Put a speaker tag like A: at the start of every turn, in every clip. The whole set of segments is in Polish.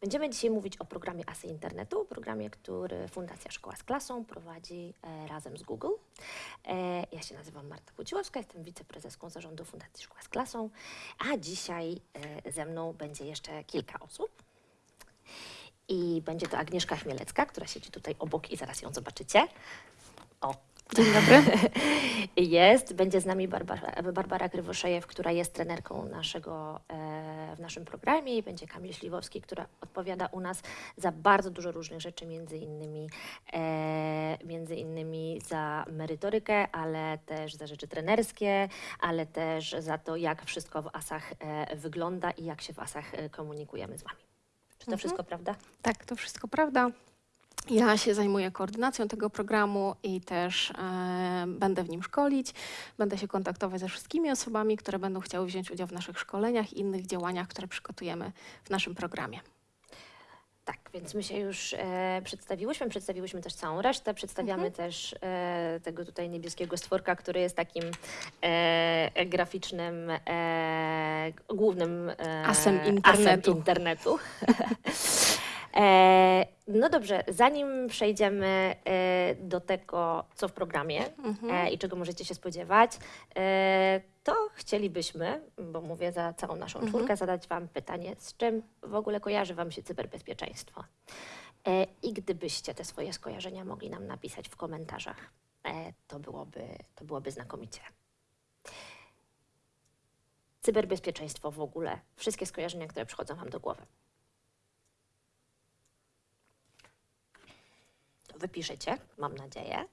A: Będziemy dzisiaj mówić o programie Asy Internetu, programie, który Fundacja Szkoła z Klasą prowadzi e, razem z Google. E, ja się nazywam Marta Płciłowska, jestem wiceprezeską zarządu Fundacji Szkoła z Klasą, a dzisiaj e, ze mną będzie jeszcze kilka osób. I będzie to Agnieszka Chmielecka, która siedzi tutaj obok i zaraz ją zobaczycie. O,
B: Dzień dobry.
A: jest. Będzie z nami Barbara, Barbara Krywoszejew, która jest trenerką naszego, e, w naszym programie i będzie Kamil Śliwowski, która odpowiada u nas za bardzo dużo różnych rzeczy, między innymi, e, między innymi za merytorykę, ale też za rzeczy trenerskie, ale też za to, jak wszystko w ASach e, wygląda i jak się w ASach e, komunikujemy z Wami. Czy to
B: Mhm.
A: wszystko prawda?
B: Tak, to wszystko prawda. Ja się zajmuję koordynacją tego programu i też e, będę w nim szkolić. Będę się kontaktować ze wszystkimi osobami, które będą chciały wziąć udział w naszych szkoleniach i innych działaniach, które przygotujemy w naszym programie.
A: Tak, więc my się już e, przedstawiłyśmy, przedstawiłyśmy też całą resztę, przedstawiamy też e, tego tutaj niebieskiego stworka, który jest takim e, graficznym, e, głównym e,
B: Asem
A: asem
B: internetu.
A: no dobrze, zanim przejdziemy e, do tego, co w programie e, i czego możecie się spodziewać, e, to chcielibyśmy, bo mówię za całą naszą czwórkę, zadać Wam pytanie, z czym w ogóle kojarzy Wam się cyberbezpieczeństwo? I gdybyście te swoje skojarzenia mogli nam napisać w komentarzach, to byłoby, to byłoby znakomicie. Cyberbezpieczeństwo w ogóle, wszystkie skojarzenia, które przychodzą Wam do głowy. Wypiszecie, mam nadzieję.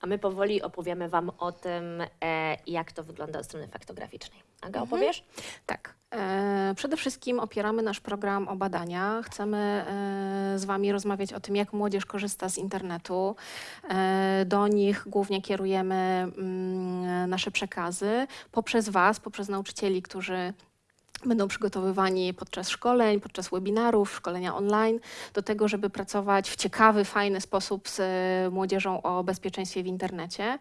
A: A my powoli opowiemy Wam o tym, e, jak to wygląda od strony faktograficznej. Aga, opowiesz?
B: Tak. E, przede wszystkim opieramy nasz program o badania. Chcemy e, z Wami rozmawiać o tym, jak młodzież korzysta z internetu. E, do nich głównie kierujemy mm, nasze przekazy poprzez Was, poprzez nauczycieli, którzy będą przygotowywani podczas szkoleń, podczas webinarów, szkolenia online, do tego, żeby pracować w ciekawy, fajny sposób z e, młodzieżą o bezpieczeństwie w internecie.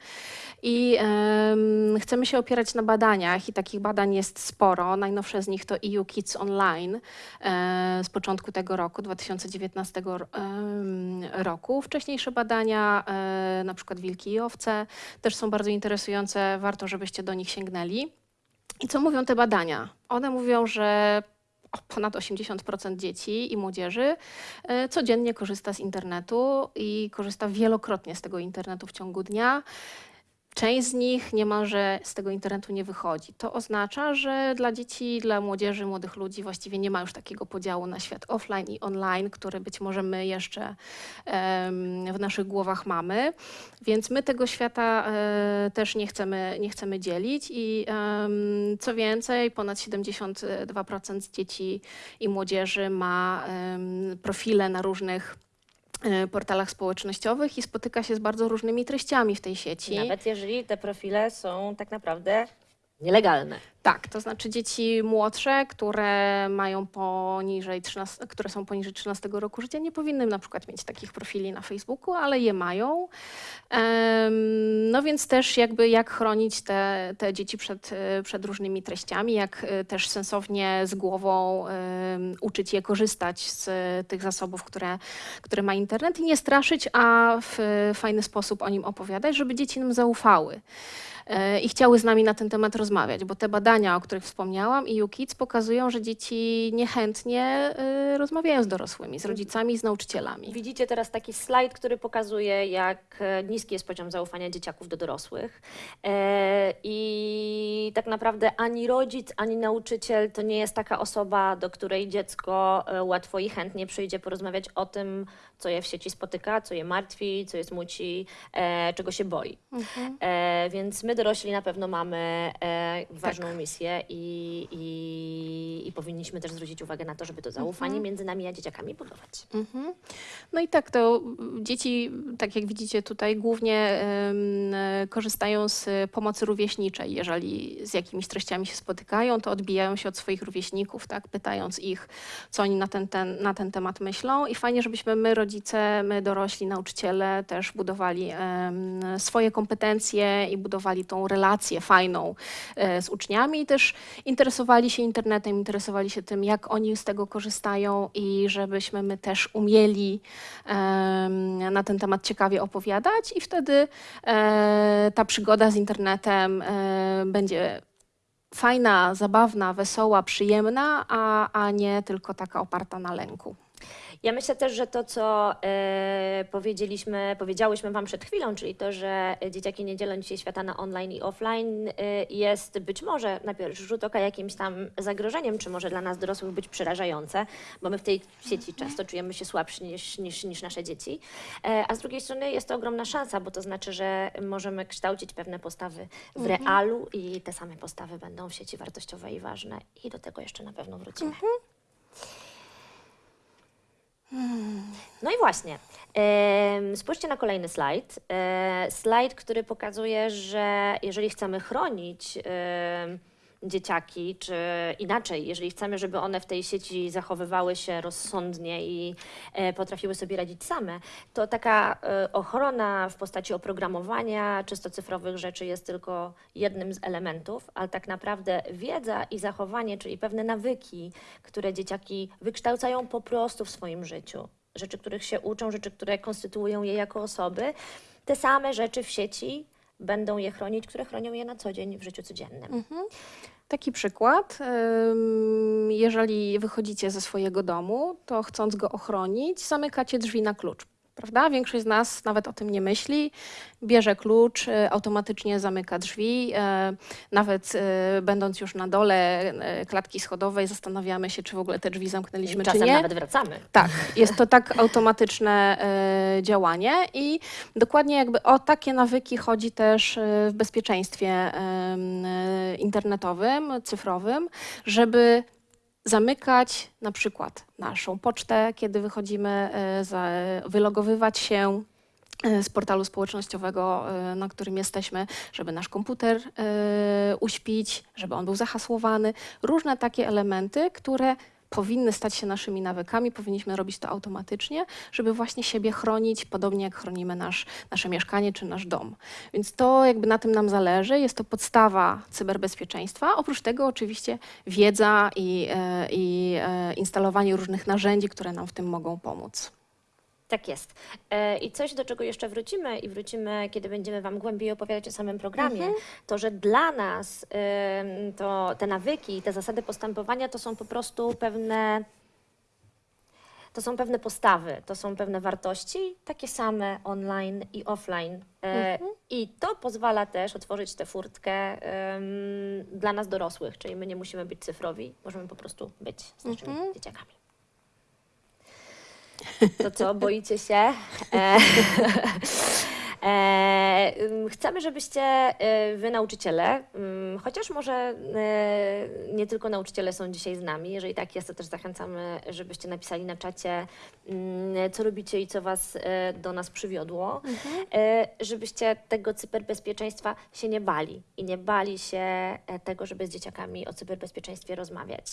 B: I em, chcemy się opierać na badaniach i takich badań jest sporo. Najnowsze z nich to EU Kids Online e, z początku tego roku, 2019 ro- em, roku. Wcześniejsze badania, e, na przykład Wilki i Owce, też są bardzo interesujące. Warto, żebyście do nich sięgnęli. I co mówią te badania? One mówią, że ponad 80% dzieci i młodzieży e, codziennie korzysta z internetu i korzysta wielokrotnie z tego internetu w ciągu dnia. Część z nich niemalże z tego internetu nie wychodzi. To oznacza, że dla dzieci, dla młodzieży, młodych ludzi właściwie nie ma już takiego podziału na świat offline i online, który być może my jeszcze w naszych głowach mamy. Więc my tego świata e, też nie chcemy, nie chcemy dzielić i co więcej, ponad 72% dzieci i młodzieży ma profile na różnych portalach społecznościowych i spotyka się z bardzo różnymi treściami w tej sieci.
A: Nawet jeżeli te profile są tak naprawdę nielegalne.
B: Tak, to znaczy dzieci młodsze, które mają poniżej 13, które są poniżej 13 roku życia, nie powinny na przykład mieć takich profili na Facebooku, ale je mają. No więc też jakby jak chronić te, te dzieci przed, e, przed różnymi treściami, jak e, też sensownie z głową uczyć je korzystać z e, tych zasobów, które, które ma internet i nie straszyć, a w fajny sposób o nim opowiadać, żeby dzieci nam zaufały i chciały z nami na ten temat rozmawiać, bo te badania, o których wspomniałam i UKIDS pokazują, że dzieci niechętnie e, rozmawiają z dorosłymi, z rodzicami, z nauczycielami.
A: Widzicie teraz taki slajd, który pokazuje, jak e, niski jest poziom zaufania dzieciaków do dorosłych. E, I tak naprawdę ani rodzic, ani nauczyciel to nie jest taka osoba, do której dziecko e, łatwo i chętnie przyjdzie porozmawiać o tym, co je w sieci spotyka, co je martwi, co je smuci, e, czego się boi. E, więc my dorośli na pewno mamy e, ważną misję i, i, i powinniśmy też zwrócić uwagę na to, żeby to zaufanie między nami a dzieciakami budować.
B: Mhm. No i tak, to dzieci, tak jak widzicie tutaj, głównie korzystają z pomocy rówieśniczej. Jeżeli z jakimiś treściami się spotykają, to odbijają się od swoich rówieśników, tak, pytając ich, co oni na ten, ten, na ten temat myślą. I fajnie, żebyśmy my, rodzice, my dorośli, nauczyciele też budowali swoje kompetencje i budowali tą relację fajną e, z uczniami i też interesowali się internetem, interesowali się tym, jak oni z tego korzystają i żebyśmy my też umieli na ten temat ciekawie opowiadać i wtedy e, ta przygoda z internetem e, będzie fajna, zabawna, wesoła, przyjemna, a, a nie tylko taka oparta na lęku.
A: Ja myślę też, że to, co e, powiedzieliśmy, powiedziałyśmy Wam przed chwilą, czyli to, że dzieciaki nie dzielą dzisiaj świata na online i offline, e, jest być może na pierwszy rzut oka jakimś tam zagrożeniem, czy może dla nas dorosłych być przerażające, bo my w tej sieci często czujemy się słabsi niż, niż, niż nasze dzieci. E, a z drugiej strony jest to ogromna szansa, bo to znaczy, że możemy kształcić pewne postawy w realu i te same postawy będą w sieci wartościowe i ważne. I do tego jeszcze na pewno wrócimy. No i właśnie. Spójrzcie na kolejny slajd. E, Slajd, który pokazuje, że jeżeli chcemy chronić dzieciaki, czy inaczej, jeżeli chcemy, żeby one w tej sieci zachowywały się rozsądnie i e, potrafiły sobie radzić same, to taka e, ochrona w postaci oprogramowania czysto cyfrowych rzeczy jest tylko jednym z elementów, ale tak naprawdę wiedza i zachowanie, czyli pewne nawyki, które dzieciaki wykształcają po prostu w swoim życiu, rzeczy, których się uczą, rzeczy, które konstytuują je jako osoby, te same rzeczy w sieci będą je chronić, które chronią je na co dzień w życiu codziennym.
B: Taki przykład. Jeżeli wychodzicie ze swojego domu, to chcąc go ochronić, zamykacie drzwi na klucz. Prawda? Większość z nas nawet o tym nie myśli. Bierze klucz, y, automatycznie zamyka drzwi. e, Nawet e, będąc już na dole klatki schodowej, zastanawiamy się, czy w ogóle te drzwi zamknęliśmy, czy
A: Czasem
B: nie.
A: nawet wracamy.
B: Tak, jest to tak automatyczne działanie i dokładnie jakby o takie nawyki chodzi też w bezpieczeństwie internetowym, cyfrowym, żeby zamykać na przykład naszą pocztę, kiedy wychodzimy, e, wylogowywać się e, z portalu społecznościowego, e, na którym jesteśmy, żeby nasz komputer uśpić, żeby on był zahasłowany. Różne takie elementy, które powinny stać się naszymi nawykami, powinniśmy robić to automatycznie, żeby właśnie siebie chronić, podobnie jak chronimy nasz, nasze mieszkanie czy nasz dom. Więc to jakby na tym nam zależy, jest to podstawa cyberbezpieczeństwa. Oprócz tego oczywiście wiedza i, e, i e, instalowanie różnych narzędzi, które nam w tym mogą pomóc.
A: Tak jest. E, I coś, do czego jeszcze wrócimy i wrócimy, kiedy będziemy Wam głębiej opowiadać o samym programie, to, że dla nas to te nawyki, te zasady postępowania to są po prostu pewne to są pewne postawy, to są pewne wartości, takie same online i offline. E, I to pozwala też otworzyć tę furtkę em, dla nas dorosłych, czyli my nie musimy być cyfrowi, możemy po prostu być z naszymi dzieciakami. To co, boicie się? E, chcemy, żebyście e, wy nauczyciele, ym, chociaż może e, nie tylko nauczyciele są dzisiaj z nami, jeżeli tak jest, to też zachęcamy, żebyście napisali na czacie, mm, co robicie i co was e, do nas przywiodło, e, żebyście tego cyberbezpieczeństwa się nie bali i nie bali się e, tego, żeby z dzieciakami o cyberbezpieczeństwie rozmawiać,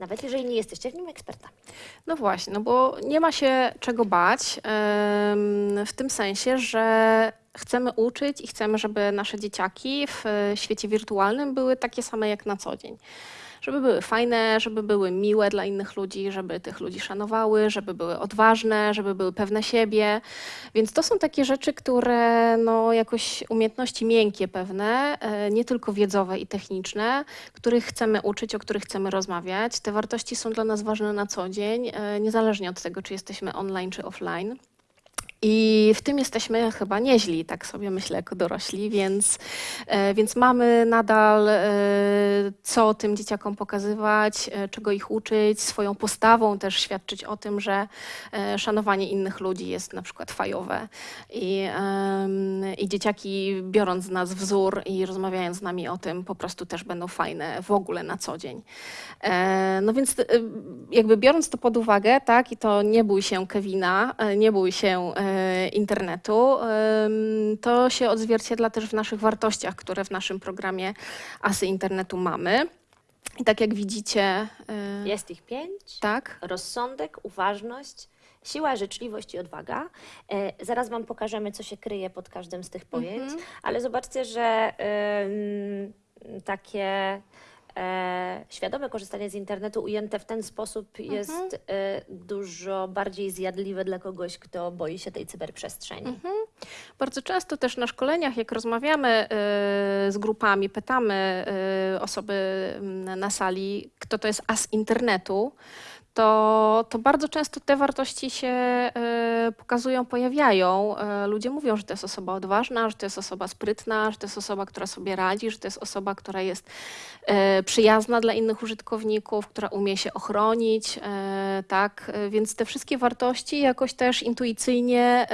A: nawet jeżeli nie jesteście w nim ekspertami.
B: No właśnie, no bo nie ma się czego bać w tym sensie, że chcemy uczyć i chcemy, żeby nasze dzieciaki w e, świecie wirtualnym były takie same jak na co dzień. Żeby były fajne, żeby były miłe dla innych ludzi, żeby tych ludzi szanowały, żeby były odważne, żeby były pewne siebie. Więc to są takie rzeczy, które no, jakoś umiejętności miękkie pewne, e, nie tylko wiedzowe i techniczne, których chcemy uczyć, o których chcemy rozmawiać. Te wartości są dla nas ważne na co dzień, e, niezależnie od tego, czy jesteśmy online czy offline. I w tym jesteśmy chyba nieźli, tak sobie myślę, jako dorośli, więc, e, więc mamy nadal e, co tym dzieciakom pokazywać, e, czego ich uczyć, swoją postawą też świadczyć o tym, że szanowanie innych ludzi jest na przykład fajowe. I, I dzieciaki, biorąc z nas wzór i rozmawiając z nami o tym, po prostu też będą fajne w ogóle na co dzień. No więc jakby biorąc to pod uwagę, tak, i to nie bój się Kevina, nie bój się internetu. Ym, To się odzwierciedla też w naszych wartościach, które w naszym programie Asy Internetu mamy. I tak jak widzicie, e,
A: Jest ich pięć.
B: tak,
A: Rozsądek, uważność, siła, życzliwość i odwaga. E, zaraz Wam pokażemy, co się kryje pod każdym z tych pojęć,
B: Mhm.
A: ale zobaczcie, że takie e, świadome korzystanie z internetu ujęte w ten sposób
B: Mhm.
A: jest e, dużo bardziej zjadliwe dla kogoś, kto boi się tej cyberprzestrzeni.
B: Mhm. Bardzo często też na szkoleniach, jak rozmawiamy y, z grupami, pytamy y, osoby mm, na sali, kto to jest as internetu, to, to bardzo często te wartości się y, pokazują, pojawiają. Y, Ludzie mówią, że to jest osoba odważna, że to jest osoba sprytna, że to jest osoba, która sobie radzi, że to jest osoba, która jest y, przyjazna dla innych użytkowników, która umie się ochronić, tak, więc te wszystkie wartości jakoś też intuicyjnie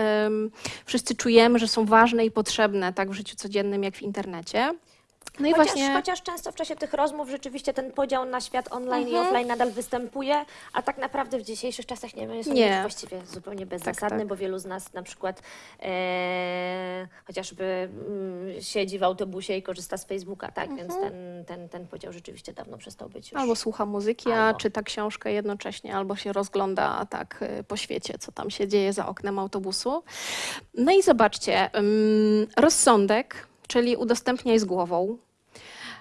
B: wszyscy czujemy, że są ważne i potrzebne tak w życiu codziennym, jak w internecie. No i
A: chociaż,
B: właśnie
A: chociaż często w czasie tych rozmów rzeczywiście ten podział na świat online i
B: Mhm.
A: offline nadal występuje, a tak naprawdę w dzisiejszych czasach nie jest on
B: Nie.
A: właściwie zupełnie bezzasadny,
B: tak.
A: bo wielu z nas na przykład e, chociażby mm, siedzi w autobusie i korzysta z Facebooka, tak? Więc ten, ten, ten podział rzeczywiście dawno przestał być już.
B: Mhm. albo słucha muzyki, a
A: Albo.
B: czyta książkę jednocześnie, albo się rozgląda tak y, po świecie, co tam się dzieje za oknem autobusu. No i zobaczcie, ym, rozsądek, czyli udostępniaj z głową.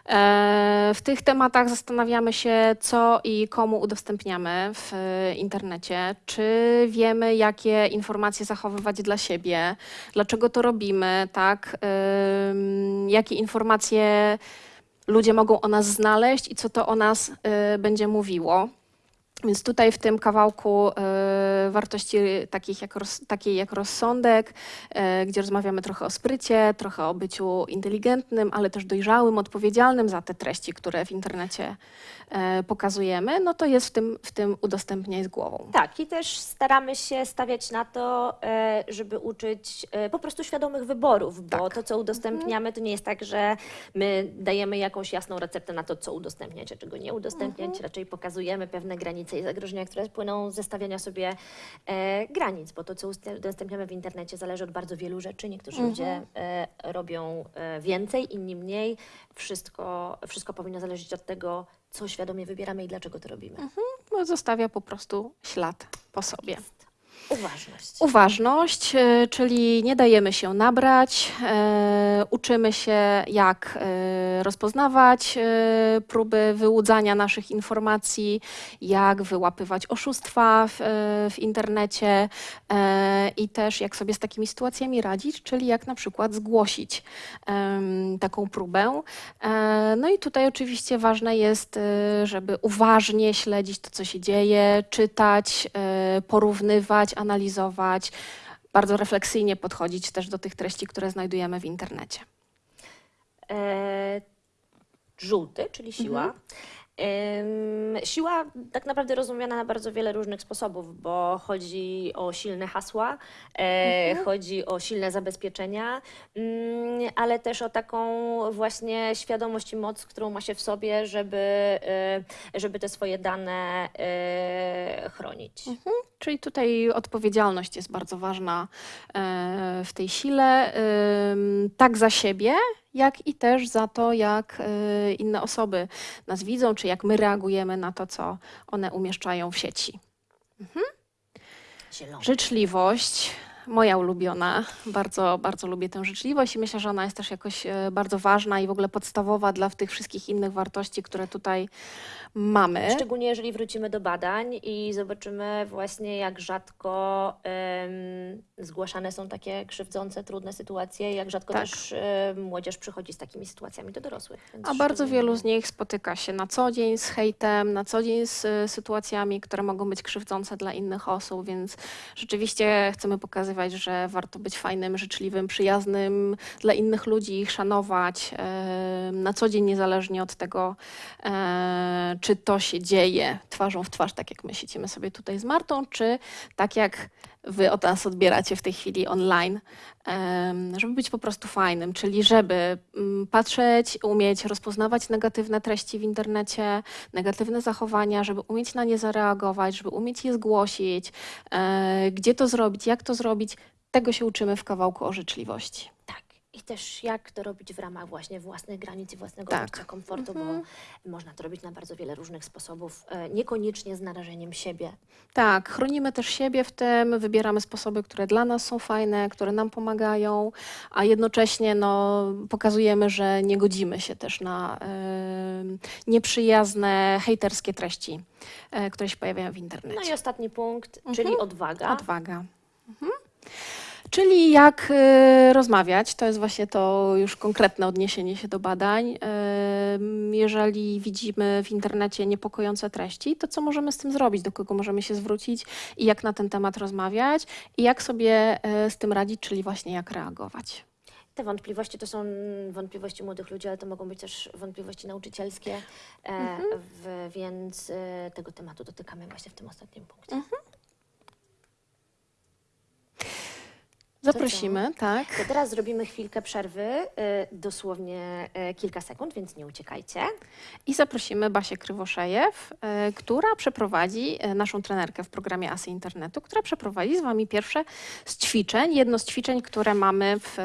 B: E, W tych tematach zastanawiamy się, co i komu udostępniamy w e, internecie. Czy wiemy, jakie informacje zachowywać dla siebie, dlaczego to robimy, tak? Jakie informacje ludzie mogą o nas znaleźć i co to o nas y, będzie mówiło. Więc tutaj w tym kawałku y, wartości takich jak roz, takiej jak rozsądek, y, gdzie rozmawiamy trochę o sprycie, trochę o byciu inteligentnym, ale też dojrzałym, odpowiedzialnym za te treści, które w internecie y, pokazujemy, no to jest w tym, w tym udostępniaj z głową.
A: Tak, i też staramy się stawiać na to, e, żeby uczyć e, po prostu świadomych wyborów, bo
B: Tak.
A: to, co udostępniamy, to nie jest tak, że my dajemy jakąś jasną receptę na to, co udostępniać, a czego nie udostępniać. Raczej pokazujemy pewne granice i zagrożenia, które płyną ze stawiania sobie e, granic, bo to, co udostępniamy w internecie, zależy od bardzo wielu rzeczy. Niektórzy ludzie e, robią e, więcej, inni mniej. Wszystko, wszystko powinno zależeć od tego, co świadomie wybieramy i dlaczego to robimy.
B: Bo zostawia po prostu ślad po sobie.
A: Uważność.
B: Uważność, e, czyli nie dajemy się nabrać, e, uczymy się, jak e, rozpoznawać próby wyłudzania naszych informacji, jak wyłapywać oszustwa w, w internecie i też jak sobie z takimi sytuacjami radzić, czyli jak na przykład zgłosić taką próbę. No i tutaj oczywiście ważne jest, żeby uważnie śledzić to, co się dzieje, czytać, porównywać, analizować, bardzo refleksyjnie podchodzić też do tych treści, które znajdujemy w internecie.
A: E, żółty, czyli siła.
B: Mhm.
A: Siła tak naprawdę rozumiana na bardzo wiele różnych sposobów, bo chodzi o silne hasła, e,
B: Mhm.
A: chodzi o silne zabezpieczenia, mm, ale też o taką właśnie świadomość i moc, którą ma się w sobie, żeby, e, żeby te swoje dane e, chronić.
B: Mhm. Czyli tutaj odpowiedzialność jest bardzo ważna w tej sile, tak za siebie, jak i też za to, jak e, inne osoby nas widzą, czy jak my reagujemy na to, co one umieszczają w sieci.
A: Zielony.
B: Życzliwość, moja ulubiona. Bardzo, bardzo lubię tę życzliwość i myślę, że ona jest też jakoś e, bardzo ważna i w ogóle podstawowa dla tych wszystkich innych wartości, które tutaj mamy.
A: Szczególnie jeżeli wrócimy do badań i zobaczymy właśnie, jak rzadko em, zgłaszane są takie krzywdzące, trudne sytuacje, jak rzadko
B: Tak.
A: też em, młodzież przychodzi z takimi sytuacjami do dorosłych. Więc
B: A bardzo wielu z nich spotyka się na co dzień z hejtem, na co dzień z y, sytuacjami, które mogą być krzywdzące dla innych osób, więc rzeczywiście chcemy pokazywać, że warto być fajnym, życzliwym, przyjaznym dla innych ludzi, ich szanować e, na co dzień, niezależnie od tego, e, czy to się dzieje twarzą w twarz, tak jak my siedzimy sobie tutaj z Martą, czy tak jak wy od nas odbieracie w tej chwili online, żeby być po prostu fajnym, czyli żeby mm, patrzeć, umieć rozpoznawać negatywne treści w internecie, negatywne zachowania, żeby umieć na nie zareagować, żeby umieć je zgłosić, e, gdzie to zrobić, jak to zrobić, Tego się uczymy w kawałku o życzliwości.
A: Tak. I też jak to robić w ramach właśnie własnych granic i własnego
B: Tak.
A: poczucia komfortu,
B: Mhm.
A: bo można to robić na bardzo wiele różnych sposobów, e, niekoniecznie z narażeniem siebie.
B: Tak, chronimy też siebie w tym, wybieramy sposoby, które dla nas są fajne, które nam pomagają, a jednocześnie no, pokazujemy, że nie godzimy się też na nieprzyjazne, hejterskie treści, e, które się pojawiają w internecie.
A: No i ostatni punkt,
B: Mhm.
A: czyli odwaga.
B: Odwaga. Mhm. Czyli jak y, rozmawiać, to jest właśnie to już konkretne odniesienie się do badań. Ym, jeżeli widzimy w internecie niepokojące treści, to co możemy z tym zrobić, do kogo możemy się zwrócić i jak na ten temat rozmawiać i jak sobie y, z tym radzić, czyli właśnie jak reagować.
A: Te wątpliwości to są wątpliwości młodych ludzi, ale to mogą być też wątpliwości nauczycielskie, e,
B: Mhm.
A: w, więc e, tego tematu dotykamy właśnie w tym ostatnim punkcie.
B: Mhm. Zaprosimy, tak.
A: To teraz zrobimy chwilkę przerwy, e, dosłownie e, kilka sekund, więc nie uciekajcie.
B: I zaprosimy Basię Krywoszejew, e, która przeprowadzi naszą trenerkę w programie Asy Internetu, która przeprowadzi z Wami pierwsze z ćwiczeń, jedno z ćwiczeń, które mamy w,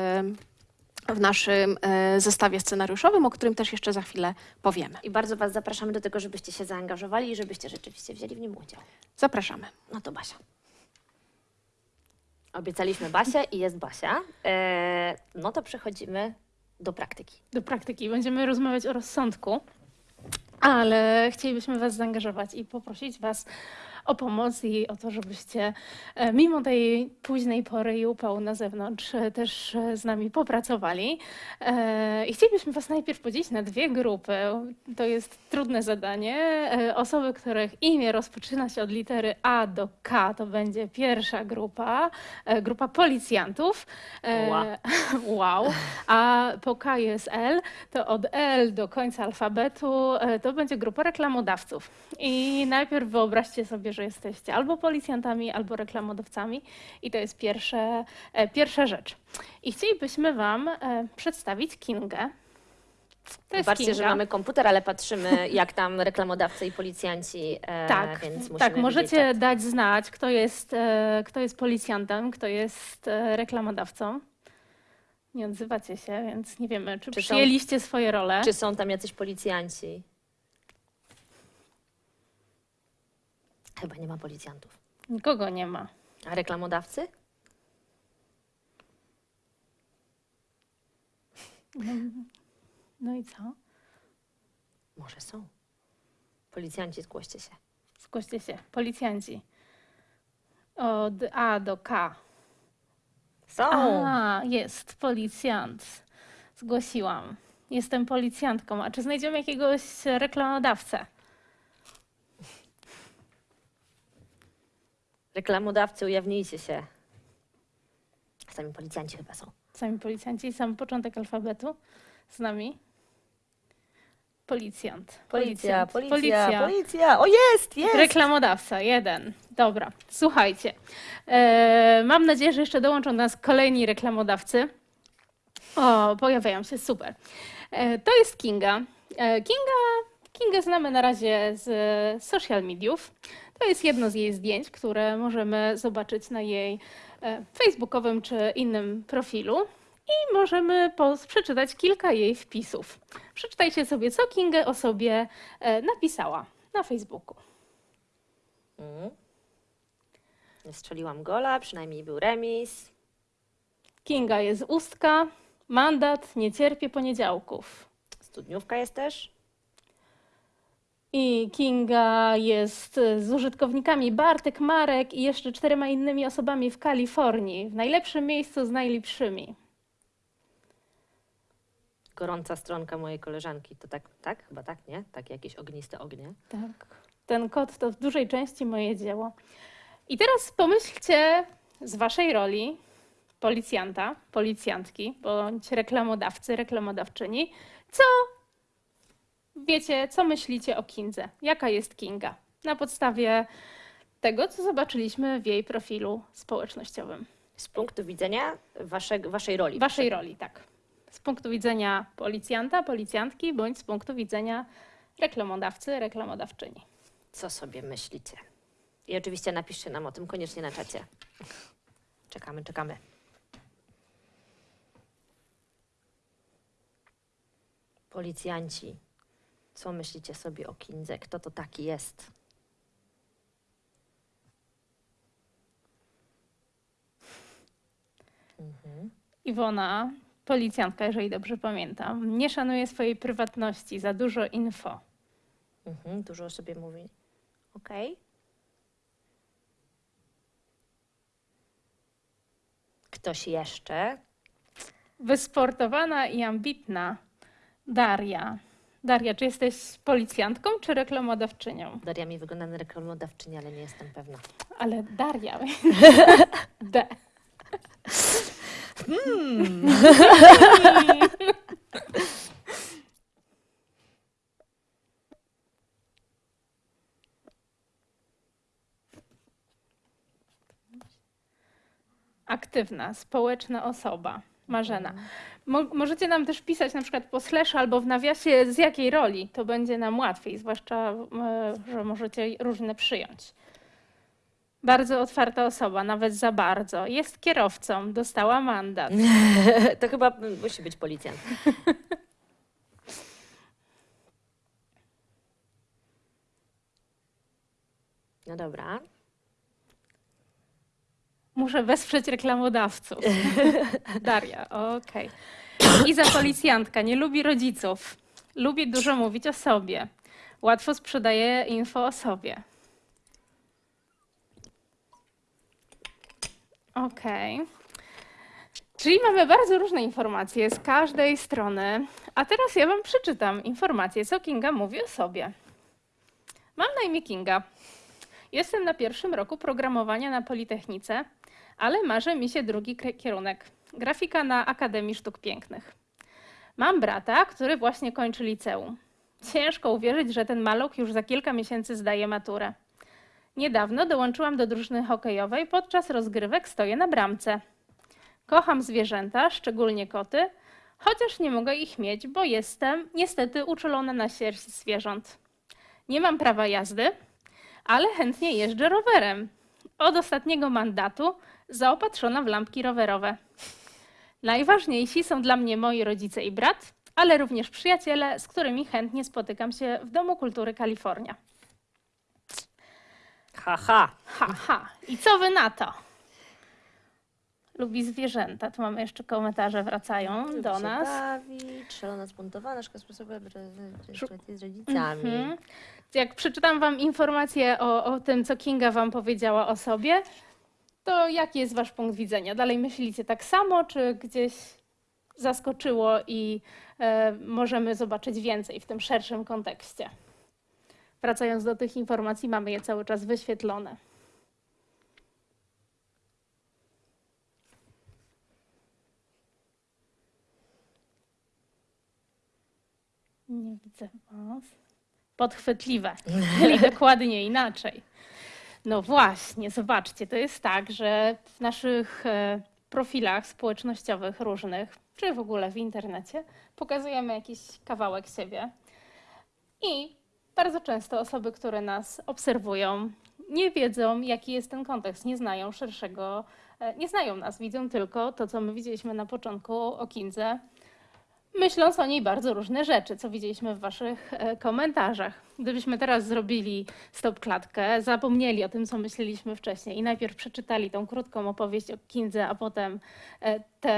B: w naszym zestawie scenariuszowym, o którym też jeszcze za chwilę powiemy.
A: I bardzo Was zapraszamy do tego, żebyście się zaangażowali i żebyście rzeczywiście wzięli w nim udział.
B: Zapraszamy.
A: No to Basia. Obiecaliśmy Basię i jest Basia. E, no to przechodzimy do praktyki.
C: do praktyki. Będziemy rozmawiać o rozsądku, ale chcielibyśmy Was zaangażować i poprosić Was o pomoc i o to, żebyście e, mimo tej późnej pory i upału na zewnątrz e, też e, z nami popracowali. I chcielibyśmy Was najpierw podzielić na dwie grupy. To jest trudne zadanie. Osoby, których imię rozpoczyna się od litery A do K, to będzie pierwsza grupa, grupa policjantów.
A: Ła.
C: Wow. A po K jest L, to od L do końca alfabetu to będzie grupa reklamodawców. I najpierw wyobraźcie sobie, że jesteście albo policjantami, albo reklamodawcami i to jest pierwsze, e, pierwsza rzecz. I chcielibyśmy Wam e, przedstawić Kingę. To jest
A: Zobaczcie, że mamy komputer, ale patrzymy, jak tam reklamodawcy i policjanci, e,
C: Tak, tak, możecie dać znać, kto jest, e, kto jest policjantem, kto jest e, reklamodawcą. Nie odzywacie się, więc nie wiemy, czy,
A: Czy są-
C: przyjęliście swoje role.
A: Czy są tam jacyś policjanci? Chyba nie ma policjantów.
C: Nikogo nie ma.
A: A reklamodawcy?
C: No i co?
A: Może są. Policjanci, zgłoście się.
C: Zgłoście się. Policjanci. Od A do K.
A: Są!
C: A, jest policjant. Zgłosiłam. Jestem policjantką. A czy znajdziemy jakiegoś reklamodawcę?
A: Reklamodawcy, ujawnijcie się. Sami policjanci chyba są.
C: Sami policjanci, sam początek alfabetu z nami. Policjant.
A: Policja,
C: Policjant.
A: policja, policja! O, jest, jest!
C: Reklamodawca, jeden. Dobra, słuchajcie. E, mam nadzieję, że jeszcze dołączą do nas kolejni reklamodawcy. O, pojawiają się, super. E, to jest Kinga. E, Kinga. Kingę znamy na razie z social mediów. To jest jedno z jej zdjęć, które możemy zobaczyć na jej e, facebookowym czy innym profilu. I możemy przeczytać kilka jej wpisów. Przeczytajcie sobie, co Kinga o sobie e, napisała na Facebooku.
A: Mm. Strzeliłam gola, przynajmniej był remis.
C: Kinga jest ustka, mandat, nie cierpię poniedziałków.
A: Studniówka jest też.
C: I Kinga jest e, z użytkownikami Bartek, Marek i jeszcze czterema innymi osobami w Kalifornii, w najlepszym miejscu z najlepszymi.
A: Gorąca stronka mojej koleżanki. To tak, tak? Chyba tak, nie? Takie jakieś ogniste ognie.
C: Tak. Ten kod to w dużej części moje dzieło. I teraz pomyślcie z waszej roli policjanta, policjantki bądź reklamodawcy, reklamodawczyni, co wiecie, co myślicie o Kindze, jaka jest Kinga, na podstawie tego, co zobaczyliśmy w jej profilu społecznościowym.
A: Z punktu widzenia wasze, waszej roli.
C: Waszej roli, tak. Z punktu widzenia policjanta, policjantki, bądź z punktu widzenia reklamodawcy, reklamodawczyni.
A: Co sobie myślicie? I oczywiście napiszcie nam o tym koniecznie na czacie. Czekamy, czekamy. Policjanci, co myślicie sobie o Kindze? Kto to taki jest? Mhm.
C: Iwona, policjantka, jeżeli dobrze pamiętam, nie szanuje swojej prywatności, za dużo info.
A: Mhm, dużo o sobie mówi. Okej. Ktoś jeszcze?
C: Wysportowana i ambitna Daria. Daria, czy jesteś policjantką czy reklamodawczynią?
A: Daria mi wygląda na reklamodawczynię, ale nie jestem pewna.
C: Ale Daria. D. Aktywna, społeczna osoba. Marzena. Mo możecie nam też pisać na przykład po slash albo w nawiasie z jakiej roli. To będzie nam łatwiej, zwłaszcza, e, że możecie różne przyjąć. Bardzo otwarta osoba, nawet za bardzo. Jest kierowcą, dostała mandat.
A: to chyba musi być policjant. No dobra.
C: Muszę wesprzeć reklamodawców. Daria, okej. Iza policjantka, nie lubi rodziców. Lubi dużo mówić o sobie. Łatwo sprzedaje info o sobie. Okej. Czyli mamy bardzo różne informacje z każdej strony. A teraz ja Wam przeczytam informację, co Kinga mówi o sobie. Mam na imię Kinga. Jestem na pierwszym roku programowania na Politechnice, ale marzy mi się drugi kierunek grafika na Akademii Sztuk Pięknych. Mam brata, który właśnie kończy liceum. Ciężko uwierzyć, że ten maluch już za kilka miesięcy zdaje maturę. Niedawno dołączyłam do drużyny hokejowej, podczas rozgrywek stoję na bramce. Kocham zwierzęta, szczególnie koty, chociaż nie mogę ich mieć, bo jestem niestety uczulona na sierść zwierząt. Nie mam prawa jazdy, ale chętnie jeżdżę rowerem. Od ostatniego mandatu zaopatrzona w lampki rowerowe. Najważniejsi są dla mnie moi rodzice i brat, ale również przyjaciele, z którymi chętnie spotykam się w Domu Kultury Kalifornia.
A: Haha.
C: Ha, ha. I co wy na to? Lubi zwierzęta. Tu mamy jeszcze komentarze, wracają
A: Lubi
C: do nas.
A: bawić, szalona, spuntowana, szkoła sposobu z rodzicami.
C: Mhm. Jak przeczytam wam informację o, o tym, co Kinga wam powiedziała o sobie, to jaki jest wasz punkt widzenia? Dalej myślicie tak samo, czy gdzieś zaskoczyło i e, możemy zobaczyć więcej w tym szerszym kontekście? Wracając do tych informacji, mamy je cały czas wyświetlone. Nie widzę was. Podchwytliwe, czyli dokładnie inaczej. No właśnie, zobaczcie, to jest tak, że w naszych e, profilach społecznościowych różnych, czy w ogóle w internecie, pokazujemy jakiś kawałek siebie. I bardzo często osoby, które nas obserwują, nie wiedzą, jaki jest ten kontekst, nie znają szerszego, e, nie znają nas, widzą tylko to, co my widzieliśmy na początku o Kindze, myśląc o niej bardzo różne rzeczy, co widzieliśmy w Waszych e, komentarzach. Gdybyśmy teraz zrobili stop klatkę, zapomnieli o tym, co myśleliśmy wcześniej i najpierw przeczytali tą krótką opowieść o Kindze, a potem e, te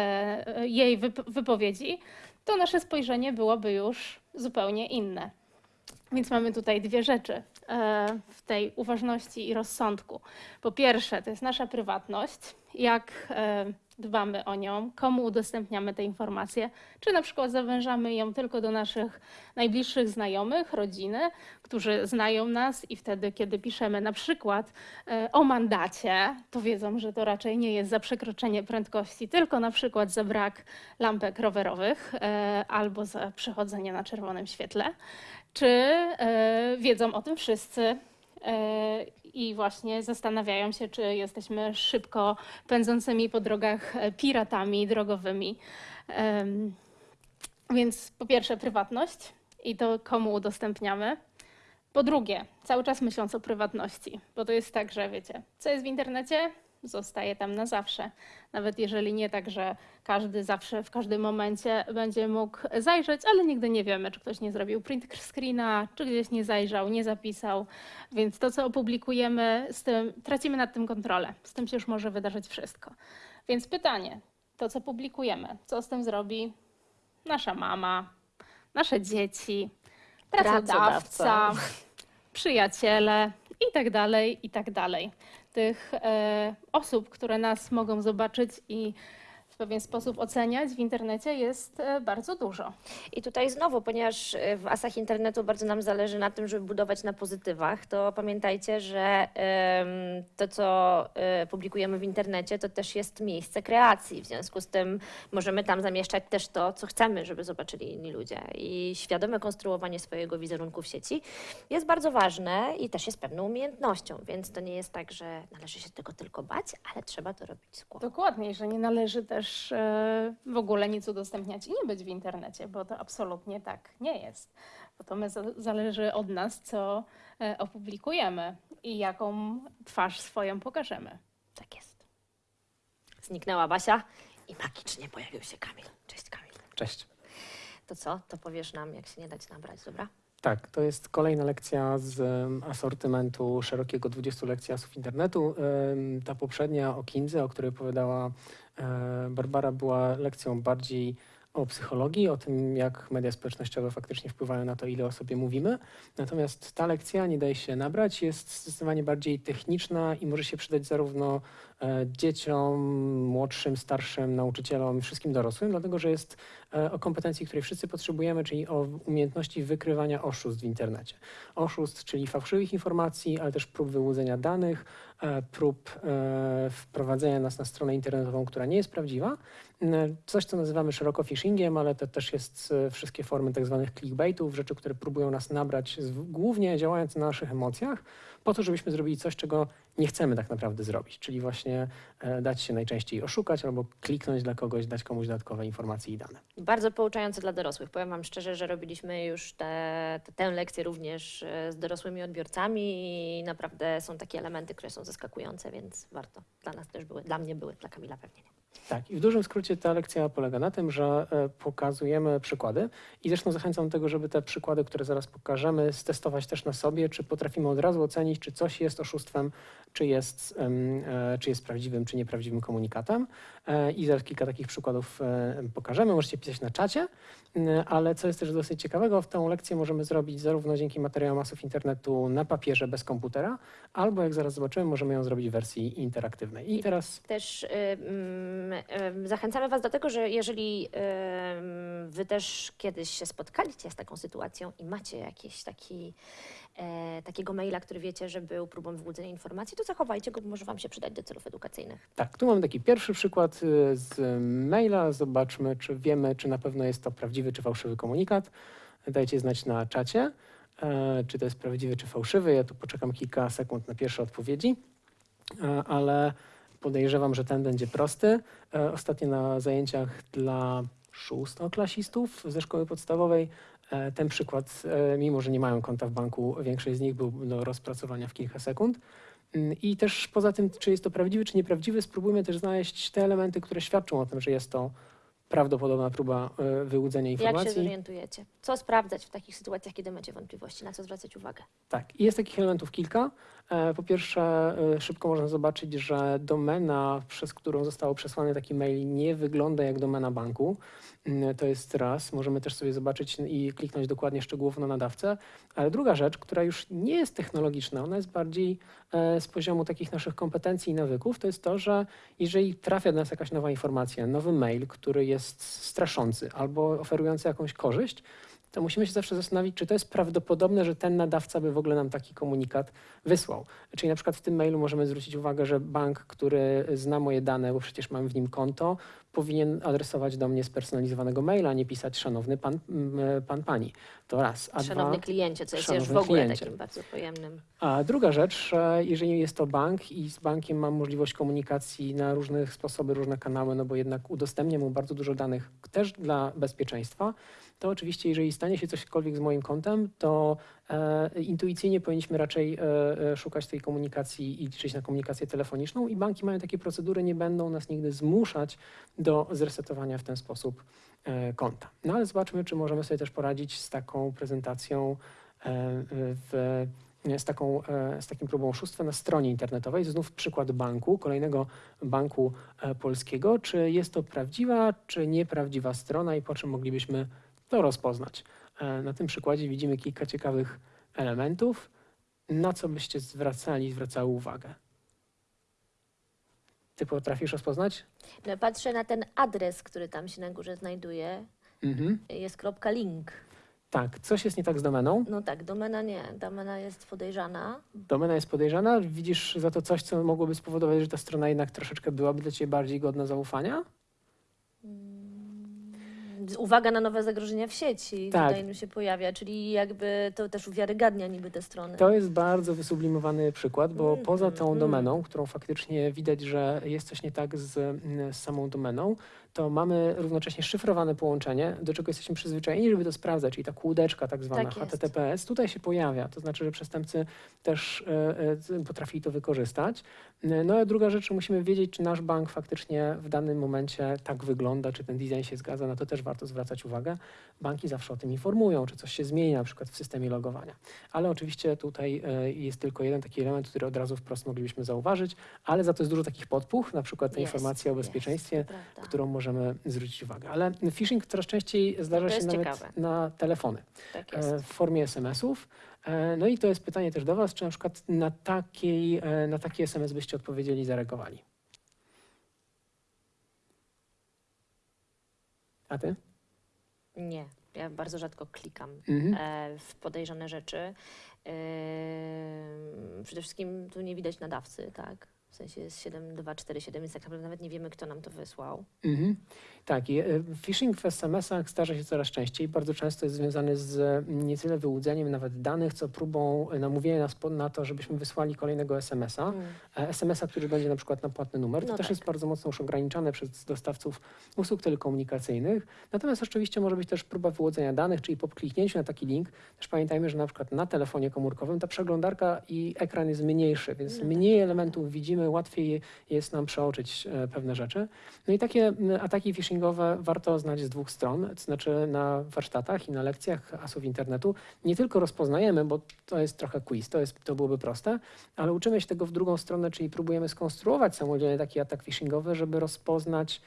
C: e, jej wyp- wypowiedzi, to nasze spojrzenie byłoby już zupełnie inne. Więc mamy tutaj dwie rzeczy w tej uważności i rozsądku. Po pierwsze, to jest nasza prywatność, jak dbamy o nią, komu udostępniamy te informacje, czy na przykład zawężamy ją tylko do naszych najbliższych znajomych, rodziny, którzy znają nas i wtedy, kiedy piszemy na przykład e, o mandacie, to wiedzą, że to raczej nie jest za przekroczenie prędkości, tylko na przykład za brak lampek rowerowych e, albo za przechodzenie na czerwonym świetle czy e, wiedzą o tym wszyscy i właśnie zastanawiają się, czy jesteśmy szybko pędzącymi po drogach e, piratami drogowymi. Więc po pierwsze prywatność i to komu udostępniamy. Po drugie, cały czas myśląc o prywatności, bo to jest tak, że wiecie, co jest w internecie, zostaje tam na zawsze. Nawet jeżeli nie tak, że każdy zawsze w każdym momencie będzie mógł zajrzeć, ale nigdy nie wiemy, czy ktoś nie zrobił print screena, czy gdzieś nie zajrzał, nie zapisał. Więc to, co opublikujemy, z tym tracimy nad tym kontrolę. Z tym się już może wydarzyć wszystko. Więc pytanie, to co publikujemy, co z tym zrobi nasza mama, nasze dzieci, pracodawca,
A: Pracodawca.
C: przyjaciele i tak dalej, i tak dalej. Tych e, osób, które nas mogą zobaczyć i pewien sposób oceniać w internecie jest e, bardzo dużo.
A: I tutaj znowu, ponieważ y, w asach internetu bardzo nam zależy na tym, żeby budować na pozytywach, to pamiętajcie, że to, co y, publikujemy w internecie, to też jest miejsce kreacji. W związku z tym możemy tam zamieszczać też to, co chcemy, żeby zobaczyli inni ludzie. I świadome konstruowanie swojego wizerunku w sieci jest bardzo ważne i też jest pewną umiejętnością, więc to nie jest tak, że należy się tego tylko bać, ale trzeba to robić z głową.
C: Dokładnie, że nie należy też e, w ogóle nic udostępniać i nie być w internecie, bo to absolutnie tak nie jest. Bo to my za, zależy od nas, co e, opublikujemy i jaką twarz swoją pokażemy.
A: Tak jest. Zniknęła Basia i magicznie pojawił się Kamil. Cześć Kamil.
D: Cześć.
A: To co? To powiesz nam, jak się nie dać nabrać, dobra?
D: Tak, to jest kolejna lekcja z asortymentu szerokiego 20 lekcji asów internetu. Ta poprzednia o Kindze, o której opowiadała e, Barbara, była lekcją bardziej o psychologii, o tym, jak media społecznościowe faktycznie wpływają na to, ile o sobie mówimy. Natomiast ta lekcja, nie daje się nabrać, jest zdecydowanie bardziej techniczna i może się przydać zarówno e, dzieciom, młodszym, starszym, nauczycielom wszystkim dorosłym, dlatego że jest o kompetencji, której wszyscy potrzebujemy, czyli o umiejętności wykrywania oszustw w internecie. Oszustw, czyli fałszywych informacji, ale też prób wyłudzenia danych, e, prób e, wprowadzenia nas na stronę internetową, która nie jest prawdziwa. E, Coś, co nazywamy szeroko phishingiem, ale to też jest e, wszystkie formy tak zwanych clickbaitów, rzeczy, które próbują nas nabrać, głównie działając na naszych emocjach, po to, żebyśmy zrobili coś, czego nie chcemy tak naprawdę zrobić, czyli właśnie e, dać się najczęściej oszukać albo kliknąć dla kogoś, dać komuś dodatkowe informacje i dane.
A: Bardzo pouczające dla dorosłych. Powiem Wam szczerze, że robiliśmy już te, te, tę lekcję również e, z dorosłymi odbiorcami i naprawdę są takie elementy, które są zaskakujące, więc warto. Dla nas też były, dla mnie były, dla Kamila pewnie nie.
D: Tak, i w dużym skrócie ta lekcja polega na tym, że e, pokazujemy przykłady i zresztą zachęcam do tego, żeby te przykłady, które zaraz pokażemy, stestować też na sobie, czy potrafimy od razu ocenić, czy coś jest oszustwem, czy jest, e, czy jest prawdziwym, czy nieprawdziwym komunikatem. E, I zaraz kilka takich przykładów pokażemy. Możecie pisać na czacie, m, ale co jest też dosyć ciekawego, w tę lekcję możemy zrobić zarówno dzięki materiałom masów internetu na papierze bez komputera, albo jak zaraz zobaczymy, możemy ją zrobić w wersji interaktywnej. I teraz
A: Też y, mm, y, zachęcamy Was do tego, że jeżeli Wy też kiedyś się spotkaliście z taką sytuacją i macie jakiś taki, e, takiego maila, który wiecie, że był próbą wyłudzenia informacji, to zachowajcie go, bo może Wam się przydać do celów edukacyjnych.
D: Tak, tu mamy taki pierwszy przykład y, z maila. Zobaczmy, czy wiemy, czy na pewno jest to prawdziwy czy fałszywy komunikat. Dajcie znać na czacie, e, czy to jest prawdziwy czy fałszywy. Ja tu poczekam kilka sekund na pierwsze odpowiedzi, e, ale podejrzewam, że ten będzie prosty. E, Ostatnio na zajęciach dla szóstoklasistów ze szkoły podstawowej e, ten przykład, e, mimo że nie mają konta w banku, większość z nich był do rozpracowania w kilka sekund. Mm, I też poza tym, czy jest to prawdziwy, czy nieprawdziwy, spróbujmy też znaleźć te elementy, które świadczą o tym, że jest to prawdopodobna próba wyłudzenia
A: Jak się
D: informacji.
A: zorientujecie? Co sprawdzać w takich sytuacjach, kiedy macie wątpliwości? Na co zwracać uwagę?
D: Tak, jest takich elementów kilka. E, Po pierwsze, e, szybko można zobaczyć, że domena, przez którą został przesłany taki mail, nie wygląda jak domena banku. Mm, To jest raz. Możemy też sobie zobaczyć i kliknąć dokładnie szczegółowo na nadawcę. Ale druga rzecz, która już nie jest technologiczna, ona jest bardziej e, z poziomu takich naszych kompetencji i nawyków, to jest to, że jeżeli trafia do nas jakaś nowa informacja, nowy mail, który jest straszący albo oferujący jakąś korzyść, to musimy się zawsze zastanowić, czy to jest prawdopodobne, że ten nadawca by w ogóle nam taki komunikat wysłał. Czyli na przykład w tym mailu możemy zwrócić uwagę, że bank, który zna moje dane, bo przecież mam w nim konto, powinien adresować do mnie spersonalizowanego maila, a nie pisać szanowny pan, m, pan pani. To raz. A
A: Szanowny
D: dwa,
A: kliencie, co jest już w ogóle
D: kliencie.
A: takim bardzo pojemnym.
D: a druga rzecz, e, jeżeli jest to bank i z bankiem mam możliwość komunikacji na różne sposoby, różne kanały, no bo jednak udostępniam mu bardzo dużo danych też dla bezpieczeństwa, to oczywiście jeżeli stanie się cośkolwiek z moim kontem, to e, intuicyjnie powinniśmy raczej e, e, szukać tej komunikacji i liczyć na komunikację telefoniczną i banki mają takie procedury, nie będą nas nigdy zmuszać do zresetowania w ten sposób konta. No ale zobaczmy, czy możemy sobie też poradzić z taką prezentacją w z, taką, z takim próbą oszustwa na stronie internetowej. Znów przykład banku, kolejnego banku polskiego. Czy jest to prawdziwa, czy nieprawdziwa strona i po czym moglibyśmy to rozpoznać? E, Na tym przykładzie widzimy kilka ciekawych elementów. Na co byście zwracali, zwracały uwagę? Ty potrafisz rozpoznać?
A: No, patrzę na ten adres, który tam się na górze znajduje.
D: Mhm.
A: Jest kropka link.
D: Tak, coś jest nie tak z domeną.
A: No tak, domena nie. Domena jest podejrzana.
D: Domena jest podejrzana. Widzisz za to coś, co mogłoby spowodować, że ta strona jednak troszeczkę byłaby dla Ciebie bardziej godna zaufania?
A: Uwaga na nowe zagrożenia w sieci
D: Tak.
A: tutaj nam się pojawia, czyli jakby to też uwiarygadnia niby te strony.
D: To jest bardzo wysublimowany przykład, bo
A: Mhm,
D: poza tą
A: mhm.
D: domeną, którą faktycznie widać, że jest coś nie tak z, mm, z samą domeną, to mamy równocześnie szyfrowane połączenie, do czego jesteśmy przyzwyczajeni, żeby to sprawdzać, czyli ta kółdeczka tak zwana
A: Tak jest.
D: HTTPS, tutaj się pojawia, to znaczy, że przestępcy też e, e, potrafili to wykorzystać. No a druga rzecz, musimy wiedzieć, czy nasz bank faktycznie w danym momencie tak wygląda, czy ten design się zgadza, na to też warto zwracać uwagę. Banki zawsze o tym informują, czy coś się zmieni na przykład w systemie logowania. Ale oczywiście tutaj e, jest tylko jeden taki element, który od razu wprost moglibyśmy zauważyć, ale za to jest dużo takich podpuch, na przykład ta
A: Jest,
D: informacja o
A: jest,
D: bezpieczeństwie,
A: prawda.
D: którą możemy zwrócić uwagę. Ale phishing coraz częściej zdarza się nawet
A: ciekawe.
D: na telefony
A: Tak
D: e, w formie SMS-ów. E, No i to jest pytanie też do Was, czy na przykład na, takiej, e, na taki SMS byście odpowiedzieli i zareagowali? A Ty?
A: Nie, ja bardzo rzadko klikam
D: Mhm.
A: w podejrzane rzeczy. Przede wszystkim tu nie widać nadawcy, tak? W sensie jest 7247, więc tak naprawdę nawet nie wiemy, kto nam to wysłał.
D: Mhm. Tak, i, e, phishing w SMS-ach zdarza się coraz częściej. Bardzo często jest związany z mm, nie tyle wyłudzeniem nawet danych, co próbą e, namówienia nas na to, żebyśmy wysłali kolejnego SMS-a.
A: Mm.
D: E, SMS-a, który będzie na przykład na płatny numer. To
A: No
D: też
A: tak.
D: jest bardzo mocno już ograniczane przez dostawców usług telekomunikacyjnych. Natomiast oczywiście może być też próba wyłudzenia danych, czyli po kliknięciu na taki link. Też pamiętajmy, że na przykład na telefonie komórkowym ta przeglądarka i ekran jest mniejszy, więc
A: No tak,
D: mniej
A: prawda.
D: elementów widzimy, łatwiej jest nam przeoczyć e, pewne rzeczy. No i takie ataki phishingowe warto znać z dwóch stron, to znaczy na warsztatach i na lekcjach asów internetu. Nie tylko rozpoznajemy, bo to jest trochę quiz, to, jest, to byłoby proste, ale uczymy się tego w drugą stronę, czyli próbujemy skonstruować samodzielnie taki atak phishingowy, żeby rozpoznać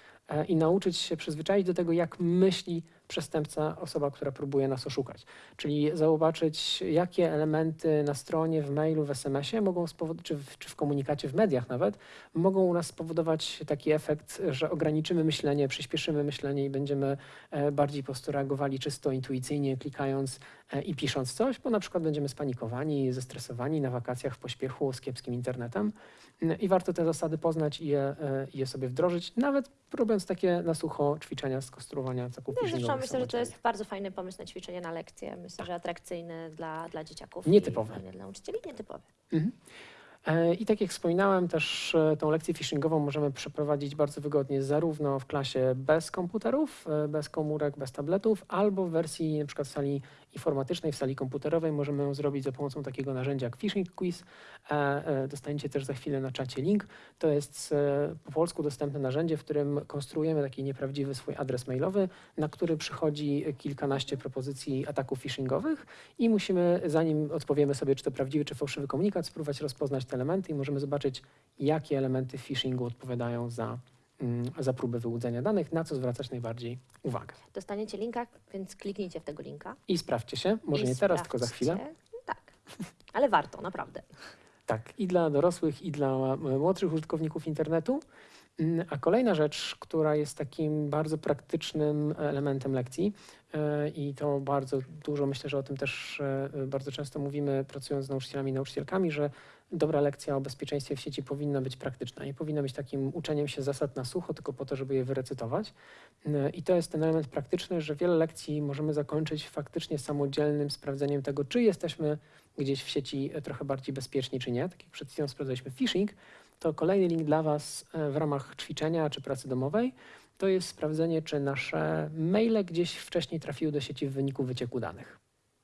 D: i nauczyć się przyzwyczaić do tego, jak myśli przestępca, osoba, która próbuje nas oszukać. Czyli zobaczyć, jakie elementy na stronie, w mailu, w SMS-ie mogą czy w, czy w komunikacie, w mediach nawet, mogą u nas spowodować taki efekt, że ograniczymy myślenie, przyspieszymy myślenie i będziemy e, bardziej po prostu reagowali czysto intuicyjnie, klikając e, i pisząc coś, bo na przykład będziemy spanikowani, zestresowani na wakacjach w pośpiechu z kiepskim internetem. I warto te zasady poznać i je, e, je sobie wdrożyć, nawet robiąc takie na sucho ćwiczenia z konstruowania ataków
A: No, zresztą myślę, że to jest bardzo fajny pomysł na ćwiczenie na lekcje. Myślę, że atrakcyjny dla, dla dzieciaków.
D: Nietypowy.
A: I dla nauczycieli, nietypowy.
D: Mhm. E, I tak jak wspominałem, też e, tą lekcję phishingową możemy przeprowadzić bardzo wygodnie zarówno w klasie bez komputerów, bez komórek, bez tabletów, albo w wersji w sali informatycznej, w sali komputerowej możemy ją zrobić za pomocą takiego narzędzia jak Phishing Quiz. E, e, Dostaniecie też za chwilę na czacie link. To jest e, po polsku dostępne narzędzie, w którym konstruujemy taki nieprawdziwy swój adres mailowy, na który przychodzi kilkanaście propozycji ataków phishingowych i musimy, zanim odpowiemy sobie, czy to prawdziwy, czy fałszywy komunikat, spróbować rozpoznać te elementy i możemy zobaczyć, jakie elementy phishingu odpowiadają za, za próbę wyłudzenia danych, na co zwracać najbardziej uwagę.
A: Dostaniecie linka, więc kliknijcie w tego linka.
D: I sprawdźcie się, może
A: i
D: nie teraz, tylko za chwilę.
A: Tak, ale warto, naprawdę.
D: Tak, i dla dorosłych, i dla młodszych użytkowników internetu. Mm, A kolejna rzecz, która jest takim bardzo praktycznym elementem lekcji, e, i to bardzo dużo, myślę, że o tym też e, bardzo często mówimy, pracując z nauczycielami i nauczycielkami, że dobra lekcja o bezpieczeństwie w sieci powinna być praktyczna. Nie powinna być takim uczeniem się zasad na sucho, tylko po to, żeby je wyrecytować. I to jest ten element praktyczny, że wiele lekcji możemy zakończyć faktycznie samodzielnym sprawdzeniem tego, czy jesteśmy gdzieś w sieci e, trochę bardziej bezpieczni, czy nie. Tak jak przed chwilą sprawdzaliśmy phishing, to kolejny link dla Was e, w ramach ćwiczenia czy pracy domowej to jest sprawdzenie, czy nasze maile gdzieś wcześniej trafiły do sieci w wyniku wycieku danych.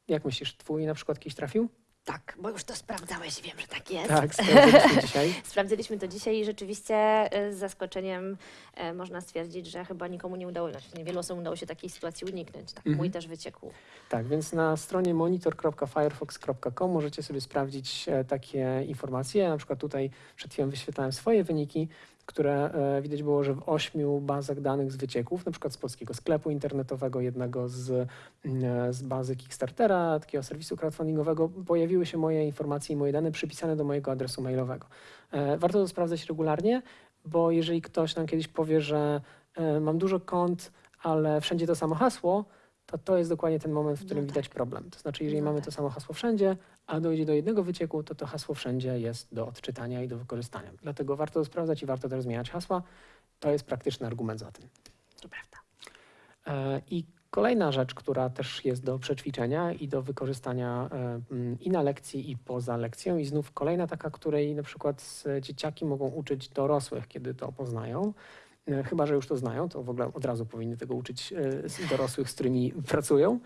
D: Jak myślisz, twój na przykład kiedyś trafił?
A: Tak, bo już to sprawdzałeś, wiem, że tak jest.
D: Tak, sprawdziliśmy dzisiaj.
A: Sprawdziliśmy to dzisiaj i rzeczywiście e, z zaskoczeniem e, można stwierdzić, że chyba nikomu nie udało, znaczy niewielu osobom udało się takiej sytuacji uniknąć. Tak,
D: Mhm.
A: mój też wyciekł.
D: Tak, więc na stronie monitor.firefox.com możecie sobie sprawdzić e, takie informacje. Na przykład tutaj przed chwilą wyświetlałem swoje wyniki, które e, widać było, że w ośmiu bazach danych z wycieków, na przykład z polskiego sklepu internetowego, jednego z, mm, z bazy Kickstartera, takiego serwisu crowdfundingowego, pojawiły się moje informacje i moje dane przypisane do mojego adresu mailowego. E, Warto to sprawdzać regularnie, bo jeżeli ktoś nam kiedyś powie, że e, mam dużo kont, ale wszędzie to samo hasło, to to jest dokładnie ten moment, w którym
A: No
D: widać problem. To znaczy, jeżeli
A: No
D: mamy
A: tak.
D: to samo hasło wszędzie, a dojdzie do jednego wycieku, to to hasło wszędzie jest do odczytania i do wykorzystania. Dlatego warto to sprawdzać i warto też zmieniać hasła. To jest praktyczny argument za tym.
A: To prawda.
D: E, I kolejna rzecz, która też jest do przećwiczenia i do wykorzystania e, i na lekcji, i poza lekcją. I znów kolejna taka, której na przykład e, dzieciaki mogą uczyć dorosłych, kiedy to poznają. E, Chyba, że już to znają, to w ogóle od razu powinny tego uczyć e, dorosłych, z którymi pracują.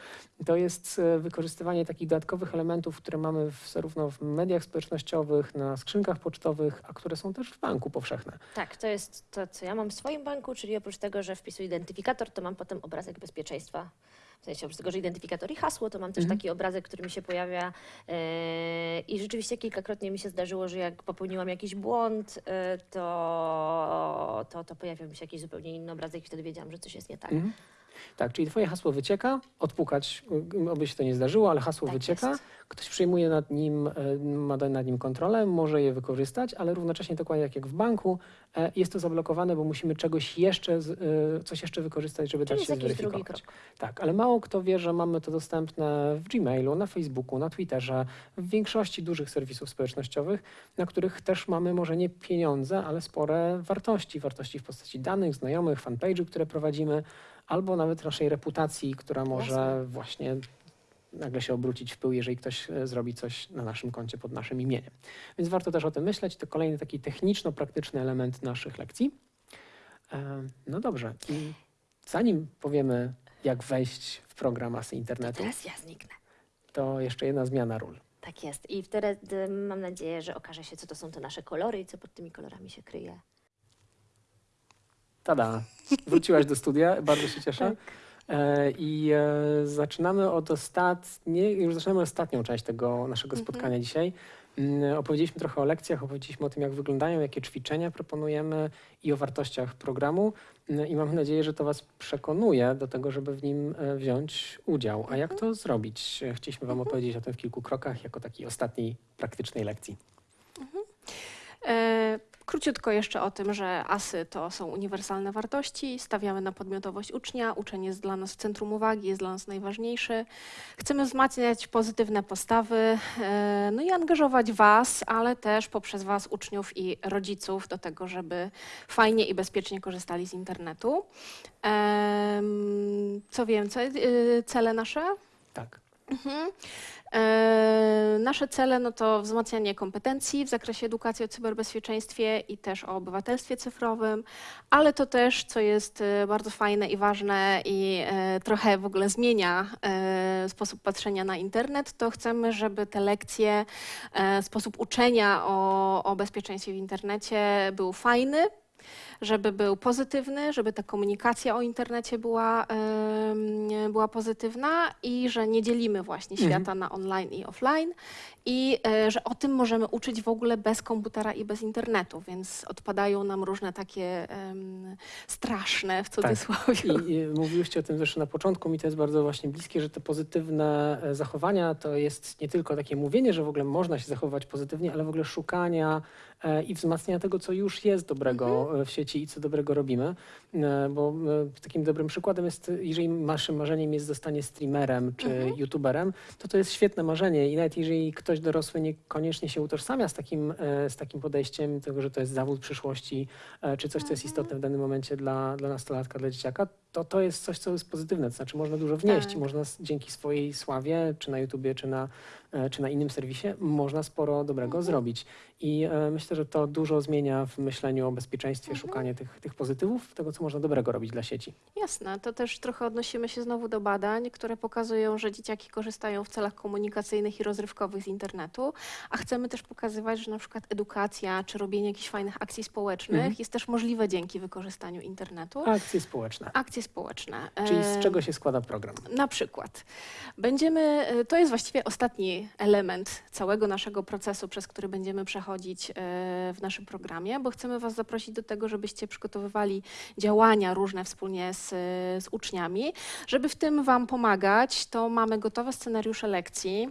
D: To jest e, wykorzystywanie takich dodatkowych elementów, które mamy w, zarówno w mediach społecznościowych, na skrzynkach pocztowych, a które są też w banku powszechne.
A: Tak, to jest to, co ja mam w swoim banku, czyli oprócz tego, że wpisuję identyfikator, to mam potem obrazek bezpieczeństwa. W sensie oprócz tego, że identyfikator i hasło, to mam też
D: Mhm.
A: taki obrazek, który mi się pojawia e, i rzeczywiście kilkakrotnie mi się zdarzyło, że jak popełniłam jakiś błąd, e, to, to, to pojawiał mi się jakiś zupełnie inny obrazek i wtedy wiedziałam, że coś jest nie tak.
D: Mhm. Tak, czyli twoje hasło wycieka, odpukać, y, oby się to nie zdarzyło, ale hasło
A: Tak
D: wycieka,
A: jest.
D: ktoś przejmuje nad nim, e, ma nad nim kontrolę, może je wykorzystać, ale równocześnie dokładnie tak jak w banku, e, jest to zablokowane, bo musimy czegoś jeszcze, e, coś jeszcze wykorzystać, żeby
A: Czyli
D: dać
A: jest
D: się zweryfikować. Tak, ale mało kto wie, że mamy to dostępne w Gmailu, na Facebooku, na Twitterze, w większości dużych serwisów społecznościowych, na których też mamy może nie pieniądze, ale spore wartości. Wartości w postaci danych, znajomych, fanpage'u, które prowadzimy, albo nawet naszej reputacji, która może
A: Jasne.
D: właśnie nagle się obrócić w pył, jeżeli ktoś e, zrobi coś na naszym koncie pod naszym imieniem. Więc warto też o tym myśleć. To kolejny taki techniczno-praktyczny element naszych lekcji. E, No dobrze. I zanim powiemy, jak wejść w program masy internetu,
A: Teraz ja zniknę.
D: to jeszcze jedna zmiana ról.
A: Tak jest. I wtedy mam nadzieję, że okaże się, co to są te nasze kolory i co pod tymi kolorami się kryje.
D: Tada! Wróciłaś do studia, bardzo się cieszę.
A: Tak.
D: E, I e, zaczynamy od ostatniej, już zaczynamy ostatnią część tego naszego
B: Mhm.
D: spotkania dzisiaj. Mm, Opowiedzieliśmy trochę o lekcjach, opowiedzieliśmy o tym, jak wyglądają, jakie ćwiczenia proponujemy i o wartościach programu. Mm, I mam nadzieję, że to Was przekonuje do tego, żeby w nim e, wziąć udział. A jak to zrobić? Chcieliśmy Wam opowiedzieć o tym w kilku krokach, jako takiej ostatniej praktycznej lekcji.
B: Króciutko jeszcze o tym, że ASY to są uniwersalne wartości, stawiamy na podmiotowość ucznia, uczeń jest dla nas w centrum uwagi, jest dla nas najważniejszy. Chcemy wzmacniać pozytywne postawy, e, no i angażować Was, ale też poprzez Was, uczniów i rodziców, do tego, żeby fajnie i bezpiecznie korzystali z internetu. Co więcej, e, cele nasze?
D: Tak.
B: Mhm. E, nasze cele no to wzmacnianie kompetencji w zakresie edukacji o cyberbezpieczeństwie i też o obywatelstwie cyfrowym, ale to też, co jest e, bardzo fajne i ważne i e, trochę w ogóle zmienia sposób patrzenia na internet, to chcemy, żeby te lekcje, sposób uczenia o, o bezpieczeństwie w internecie był fajny, żeby był pozytywny, żeby ta komunikacja o internecie była, była pozytywna i że nie dzielimy właśnie
D: Mhm.
B: świata na online i offline i e, że o tym możemy uczyć w ogóle bez komputera i bez internetu, więc odpadają nam różne takie straszne w cudzysłowie.
D: I, I mówiłyście o tym zresztą na początku, mi to jest bardzo właśnie bliskie, że te pozytywne e, zachowania to jest nie tylko takie mówienie, że w ogóle można się zachowywać pozytywnie, ale w ogóle szukania i wzmacniania tego, co już jest dobrego e, w sieci i co dobrego robimy, e, bo e, takim dobrym przykładem jest, jeżeli waszym marzeniem jest zostanie streamerem czy youtuberem, to to jest świetne marzenie. I nawet jeżeli ktoś dorosły niekoniecznie się utożsamia z takim, e, z takim podejściem, tego, że to jest zawód przyszłości, e, czy coś, co jest istotne w danym momencie dla, dla nastolatka, dla dzieciaka, to to jest coś, co jest pozytywne, to znaczy można dużo wnieść,
B: Tak.
D: można dzięki swojej sławie, czy na YouTubie, czy na, e, czy na innym serwisie, można sporo dobrego zrobić. I e, myślę, że to dużo zmienia w myśleniu o bezpieczeństwie, szukanie tych, tych pozytywów, tego, co można dobrego robić dla sieci.
B: Jasne, to też trochę odnosimy się znowu do badań, które pokazują, że dzieciaki korzystają w celach komunikacyjnych i rozrywkowych z internetu, a chcemy też pokazywać, że na przykład edukacja czy robienie jakichś fajnych akcji społecznych
D: Mhm.
B: jest też możliwe dzięki wykorzystaniu internetu.
D: Akcje społeczne.
B: Akcje społeczne.
D: Czyli z
B: Em,
D: czego się składa program?
B: Na przykład będziemy, e, to jest właściwie ostatni element całego naszego procesu, przez który będziemy przechodzić e, w naszym programie, bo chcemy Was zaprosić do tego, żebyście przygotowywali działania różne wspólnie z, z uczniami. Żeby w tym Wam pomagać, to mamy gotowe scenariusze lekcji.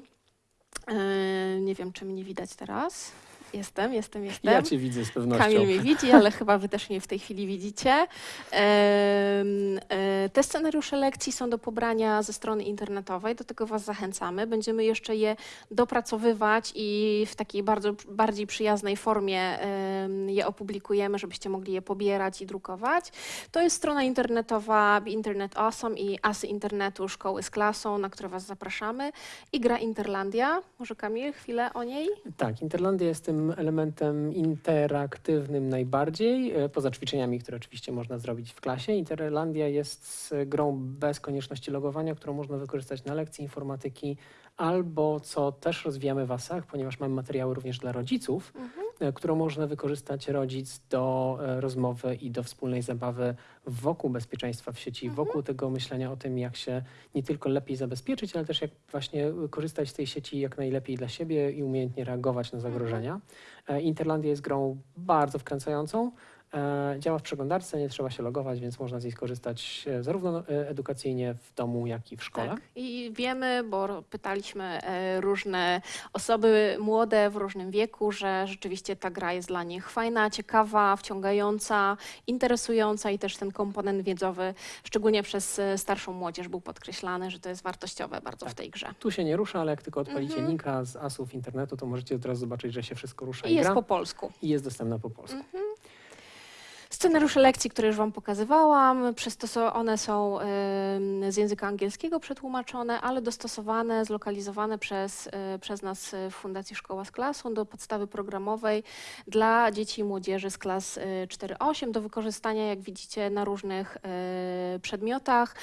B: E, Nie wiem, czy mnie widać teraz. Jestem, jestem, jestem.
D: Ja cię widzę z pewnością.
B: Kamil mnie widzi, ale chyba wy też mnie w tej chwili widzicie. E, Te scenariusze lekcji są do pobrania ze strony internetowej, do tego Was zachęcamy. Będziemy jeszcze je dopracowywać i w takiej bardzo bardziej przyjaznej formie je opublikujemy, żebyście mogli je pobierać i drukować. To jest strona internetowa Be Internet Awesome i Asy Internetu Szkoły z Klasą, na które Was zapraszamy. I gra Interlandia. Może Kamil, chwilę o niej?
D: Tak, Interlandia jest tym elementem interaktywnym najbardziej, e, poza ćwiczeniami, które oczywiście można zrobić w klasie. Interlandia jest grą bez konieczności logowania, którą można wykorzystać na lekcji informatyki albo, co też rozwijamy w ASach, ponieważ mamy materiały również dla rodziców, e, którą można wykorzystać rodzic do e, rozmowy i do wspólnej zabawy wokół bezpieczeństwa w sieci, wokół tego myślenia o tym, jak się nie tylko lepiej zabezpieczyć, ale też jak właśnie korzystać z tej sieci jak najlepiej dla siebie i umiejętnie reagować na zagrożenia. E, Interlandia jest grą bardzo wkręcającą. E, Działa w przeglądarce, nie trzeba się logować, więc można z niej skorzystać e, zarówno e, edukacyjnie w domu, jak i w szkole.
B: Tak. I wiemy, bo pytaliśmy różne osoby młode w różnym wieku, że rzeczywiście ta gra jest dla nich fajna, ciekawa, wciągająca, interesująca i też ten komponent wiedzowy, szczególnie przez starszą młodzież, był podkreślany, że to jest wartościowe bardzo w tej grze.
D: Tu się nie rusza, ale jak tylko odpalicie
B: Mhm.
D: linka z asów internetu, to możecie od razu zobaczyć, że się wszystko rusza
B: I
D: i,
B: jest
D: gra
B: po polsku.
D: i jest dostępna po polsku.
B: Scenariusze lekcji, które już Wam pokazywałam, one są z języka angielskiego przetłumaczone, ale dostosowane, zlokalizowane przez, e, przez nas w Fundacji Szkoła z Klasą do podstawy programowej dla dzieci i młodzieży z klas e, 4-8 do wykorzystania, jak widzicie, na różnych e, przedmiotach.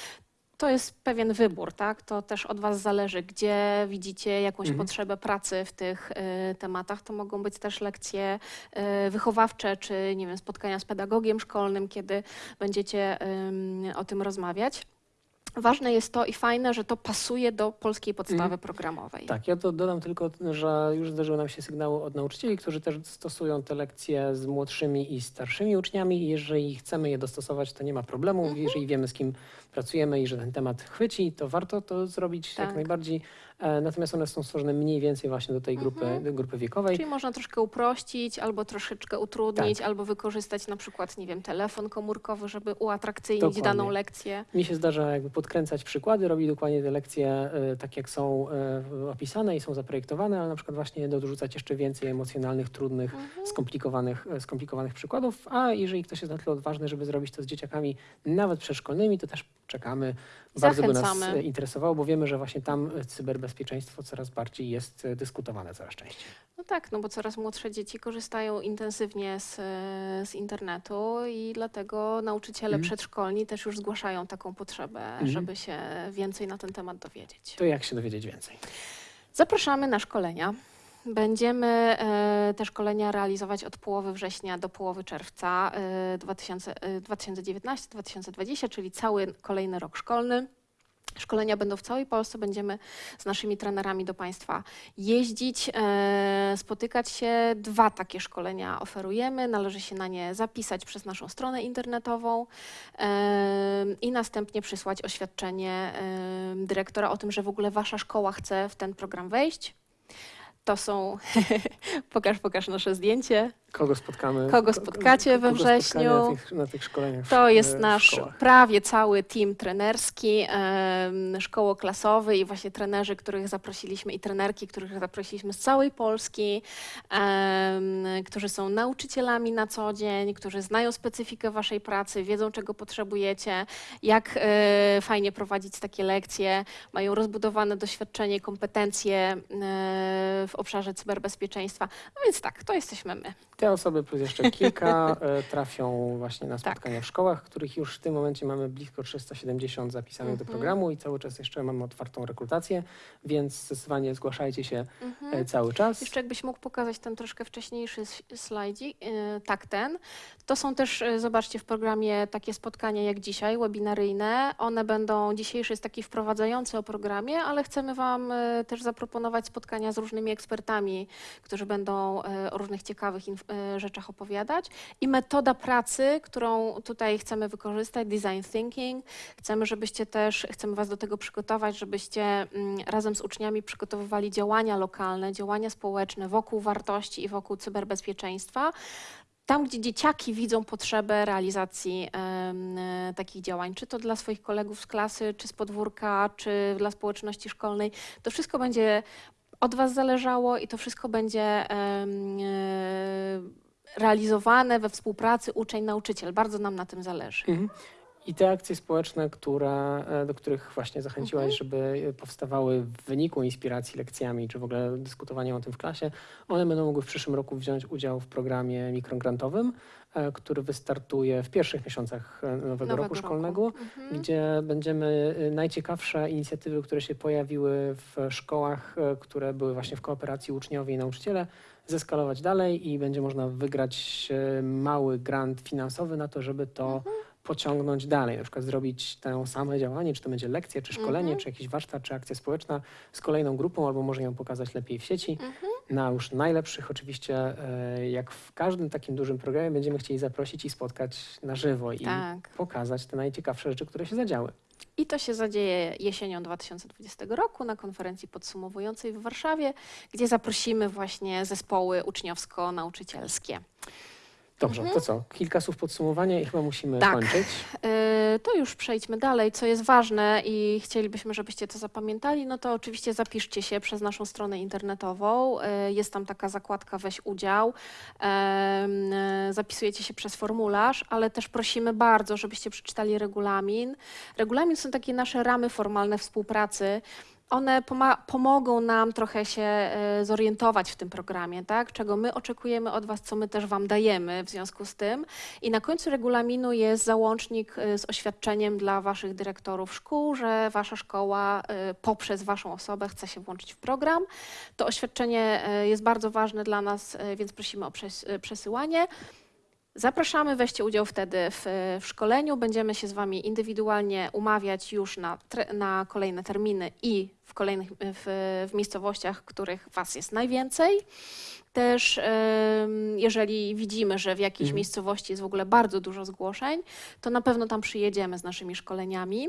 B: To jest pewien wybór, tak? To też od Was zależy, gdzie widzicie jakąś
D: Mhm.
B: potrzebę pracy w tych e, tematach. To mogą być też lekcje e, wychowawcze, czy nie wiem, spotkania z pedagogiem szkolnym, kiedy będziecie em, o tym rozmawiać. Ważne jest to i fajne, że to pasuje do polskiej podstawy
D: Mhm.
B: programowej.
D: Tak, ja to dodam tylko, że już zdarzyły nam się sygnały od nauczycieli, którzy też stosują te lekcje z młodszymi i starszymi uczniami. Jeżeli chcemy je dostosować, to nie ma problemu.
B: Mhm.
D: Jeżeli wiemy, z kim pracujemy i że ten temat chwyci, to warto to zrobić
B: Tak.
D: jak najbardziej. E, Natomiast one są stworzone mniej więcej właśnie do tej grupy,
B: Mhm.
D: grupy wiekowej.
B: Czyli można troszkę uprościć, albo troszeczkę utrudnić,
D: Tak.
B: albo wykorzystać na przykład, nie wiem, telefon komórkowy, żeby uatrakcyjnić
D: Dokładnie.
B: daną lekcję.
D: Mi się zdarza jakby podkręcać przykłady, robić dokładnie te lekcje e, tak, jak są e, opisane i są zaprojektowane, ale na przykład właśnie dorzucać jeszcze więcej emocjonalnych, trudnych,
B: Mhm.
D: skomplikowanych, skomplikowanych przykładów, a jeżeli ktoś jest na tyle odważny, żeby zrobić to z dzieciakami nawet przedszkolnymi, to też czekamy. Bardzo by nas
B: Zachęcamy.
D: interesowało, bo wiemy, że właśnie tam e, cyberbezpieczeństwo coraz bardziej jest e, dyskutowane coraz częściej.
B: No tak, no bo coraz młodsze dzieci korzystają intensywnie z, e, z internetu i dlatego nauczyciele
D: Mhm.
B: przedszkolni też już zgłaszają taką potrzebę, żeby się więcej na ten temat dowiedzieć.
D: To jak się dowiedzieć więcej?
B: Zapraszamy na szkolenia. Będziemy e, te szkolenia realizować od połowy września do połowy czerwca e, 2000 e, 2019-2020, czyli cały kolejny rok szkolny. Szkolenia będą w całej Polsce, będziemy z naszymi trenerami do Państwa jeździć, e, spotykać się. Dwa takie szkolenia oferujemy, należy się na nie zapisać przez naszą stronę internetową e, i następnie przysłać oświadczenie e, dyrektora o tym, że w ogóle Wasza szkoła chce w ten program wejść. To są, pokaż, pokaż nasze zdjęcie.
D: Kogo spotkamy?
B: Kogo
D: ko-
B: spotkacie we
D: kogo spotkanie
B: wrześniu?
D: Na tych, na tych szkoleniach
B: To jest nasz prawie cały team trenerski, szkołoklasowy i właśnie trenerzy, których zaprosiliśmy i trenerki, których zaprosiliśmy z całej Polski, którzy są nauczycielami na co dzień, którzy znają specyfikę waszej pracy, wiedzą czego potrzebujecie, jak e, fajnie prowadzić takie lekcje, mają rozbudowane doświadczenie, kompetencje e, w obszarze cyberbezpieczeństwa. No więc tak, to jesteśmy my.
D: Te osoby plus jeszcze kilka e, trafią właśnie na
B: Tak.
D: spotkania w szkołach, których już w tym momencie mamy blisko 370 zapisanych do
B: Mhm.
D: programu i cały czas jeszcze mamy otwartą rekrutację, więc zdecydowanie zgłaszajcie się
B: Mhm.
D: e, cały czas.
B: Jeszcze jakbyś mógł pokazać ten troszkę wcześniejszy slajdzik, yy, tak ten. To są też, zobaczcie, w programie takie spotkania jak dzisiaj, webinaryjne. One będą, dzisiejszy jest taki wprowadzający o programie, ale chcemy Wam też zaproponować spotkania z różnymi ekspertami, którzy będą o różnych ciekawych inf- yy, rzeczach opowiadać. I metoda pracy, którą tutaj chcemy wykorzystać, design thinking. Chcemy, żebyście też, chcemy Was do tego przygotować, żebyście mm, razem z uczniami przygotowywali działania lokalne, działania społeczne wokół wartości i wokół cyberbezpieczeństwa. Tam, gdzie dzieciaki widzą potrzebę realizacji em, e, takich działań, czy to dla swoich kolegów z klasy, czy z podwórka, czy dla społeczności szkolnej, to wszystko będzie od Was zależało i to wszystko będzie e, realizowane we współpracy uczeń-nauczyciel. Bardzo nam na tym zależy.
D: Mhm. I te akcje społeczne, które, e, do których właśnie zachęciłaś,
B: Mhm.
D: żeby powstawały w wyniku inspiracji lekcjami, czy w ogóle dyskutowaniem o tym w klasie, one będą mogły w przyszłym roku wziąć udział w programie mikrograntowym, e, który wystartuje w pierwszych miesiącach e, nowego, roku szkolnego.
B: Mhm.
D: gdzie będziemy najciekawsze inicjatywy, które się pojawiły w szkołach, które były właśnie w kooperacji uczniowie i nauczyciele, zeskalować dalej i będzie można wygrać mały grant finansowy na to, żeby to pociągnąć dalej. Na przykład zrobić to same działanie, czy to będzie lekcja, czy szkolenie,
B: Mhm.
D: czy jakiś warsztat, czy akcja społeczna z kolejną grupą, albo może ją pokazać lepiej w sieci.
B: Mhm.
D: Na już najlepszych oczywiście, y, jak w każdym takim dużym programie, będziemy chcieli zaprosić i spotkać na żywo i
B: Tak.
D: pokazać te najciekawsze rzeczy, które się zadziały.
B: I to się zadzieje jesienią 2020 roku na konferencji podsumowującej w Warszawie, gdzie zaprosimy właśnie zespoły uczniowsko-nauczycielskie.
D: Dobrze, to co? Kilka słów podsumowania i chyba musimy
B: Mhm. Tak.
D: kończyć.
B: Yy, To już przejdźmy dalej. Co jest ważne i chcielibyśmy, żebyście to zapamiętali, no to oczywiście zapiszcie się przez naszą stronę internetową. Yy, Jest tam taka zakładka Weź udział. Yy, Zapisujecie się przez formularz, ale też prosimy bardzo, żebyście przeczytali regulamin. Regulamin są takie nasze ramy formalne współpracy. One pomogą nam trochę się e, zorientować w tym programie, tak? czego my oczekujemy od Was, co my też Wam dajemy w związku z tym. I na końcu regulaminu jest załącznik e, z oświadczeniem dla Waszych dyrektorów szkół, że Wasza szkoła e, poprzez Waszą osobę chce się włączyć w program. To oświadczenie jest bardzo ważne dla nas, więc prosimy o przes- przesyłanie. Zapraszamy, weźcie udział wtedy w, w szkoleniu. Będziemy się z Wami indywidualnie umawiać już na, na kolejne terminy i w kolejnych w, w miejscowościach, w których Was jest najwięcej. Też jeżeli widzimy, że w jakiejś
D: Mhm.
B: miejscowości jest w ogóle bardzo dużo zgłoszeń, to na pewno tam przyjedziemy z naszymi szkoleniami.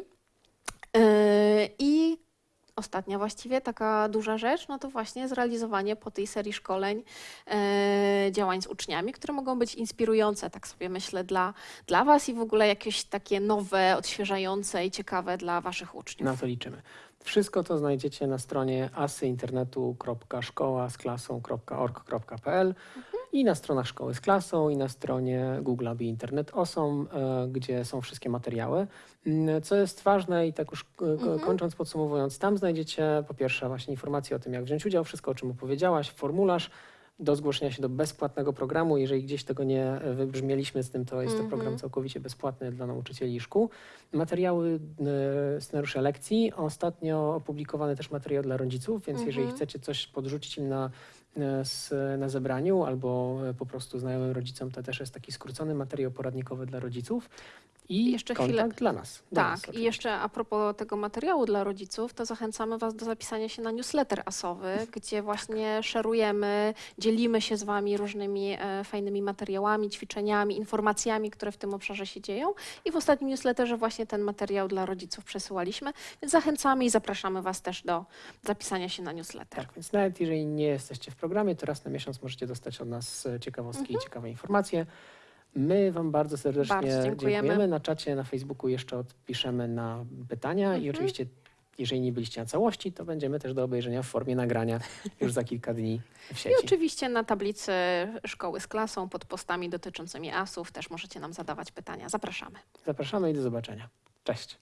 B: Yy, I ostatnia właściwie taka duża rzecz, no to właśnie zrealizowanie po tej serii szkoleń e, działań z uczniami, które mogą być inspirujące, tak sobie myślę, dla, dla Was i w ogóle jakieś takie nowe, odświeżające i ciekawe dla Waszych uczniów.
D: Na to liczymy. Wszystko to znajdziecie na stronie asyinternetu.szkoła z klasą.org.pl i na stronach szkoły z klasą i na stronie Google Aby Internet Osom, e, gdzie są wszystkie materiały. Mm, Co jest ważne i tak już e,
B: Mhm.
D: kończąc, podsumowując, tam znajdziecie po pierwsze właśnie informacje o tym, jak wziąć udział, wszystko o czym opowiedziałaś, formularz do zgłoszenia się do bezpłatnego programu. Jeżeli gdzieś tego nie wybrzmieliśmy z tym, to jest to
B: Mhm.
D: program całkowicie bezpłatny dla nauczycieli i szkół. Materiały, e, scenariusze lekcji. Ostatnio opublikowany też materiał dla rodziców, więc jeżeli
B: Mhm.
D: chcecie coś podrzucić im na, e, s- na zebraniu albo e, po prostu znajomym rodzicom, to też jest taki skrócony materiał poradnikowy dla rodziców. I
B: Jeszcze
D: kontakt
B: chwilę.
D: dla nas. Dla nas
B: Tak, i
D: oczywiście.
B: jeszcze a propos tego materiału dla rodziców, to zachęcamy Was do zapisania się na newsletter asowy, gdzie właśnie szerujemy, dzielimy się z Wami różnymi e, fajnymi materiałami, ćwiczeniami, informacjami, które w tym obszarze się dzieją. I w ostatnim newsletterze właśnie ten materiał dla rodziców przesyłaliśmy, więc zachęcamy i zapraszamy Was też do zapisania się na newsletter.
D: Tak, więc nawet jeżeli nie jesteście w programie, to raz na miesiąc możecie dostać od nas e, ciekawostki i ciekawe informacje. My Wam bardzo serdecznie.
B: Bardzo dziękujemy.
D: Na czacie, na Facebooku jeszcze odpiszemy na pytania i
B: Mhm.
D: oczywiście, jeżeli nie byliście na całości, to będziemy też do obejrzenia w formie nagrania już za kilka dni w
B: I
D: sieci.
B: oczywiście na tablicy szkoły z klasą pod postami dotyczącymi asów też możecie nam zadawać pytania. Zapraszamy.
D: Zapraszamy i do zobaczenia. Cześć.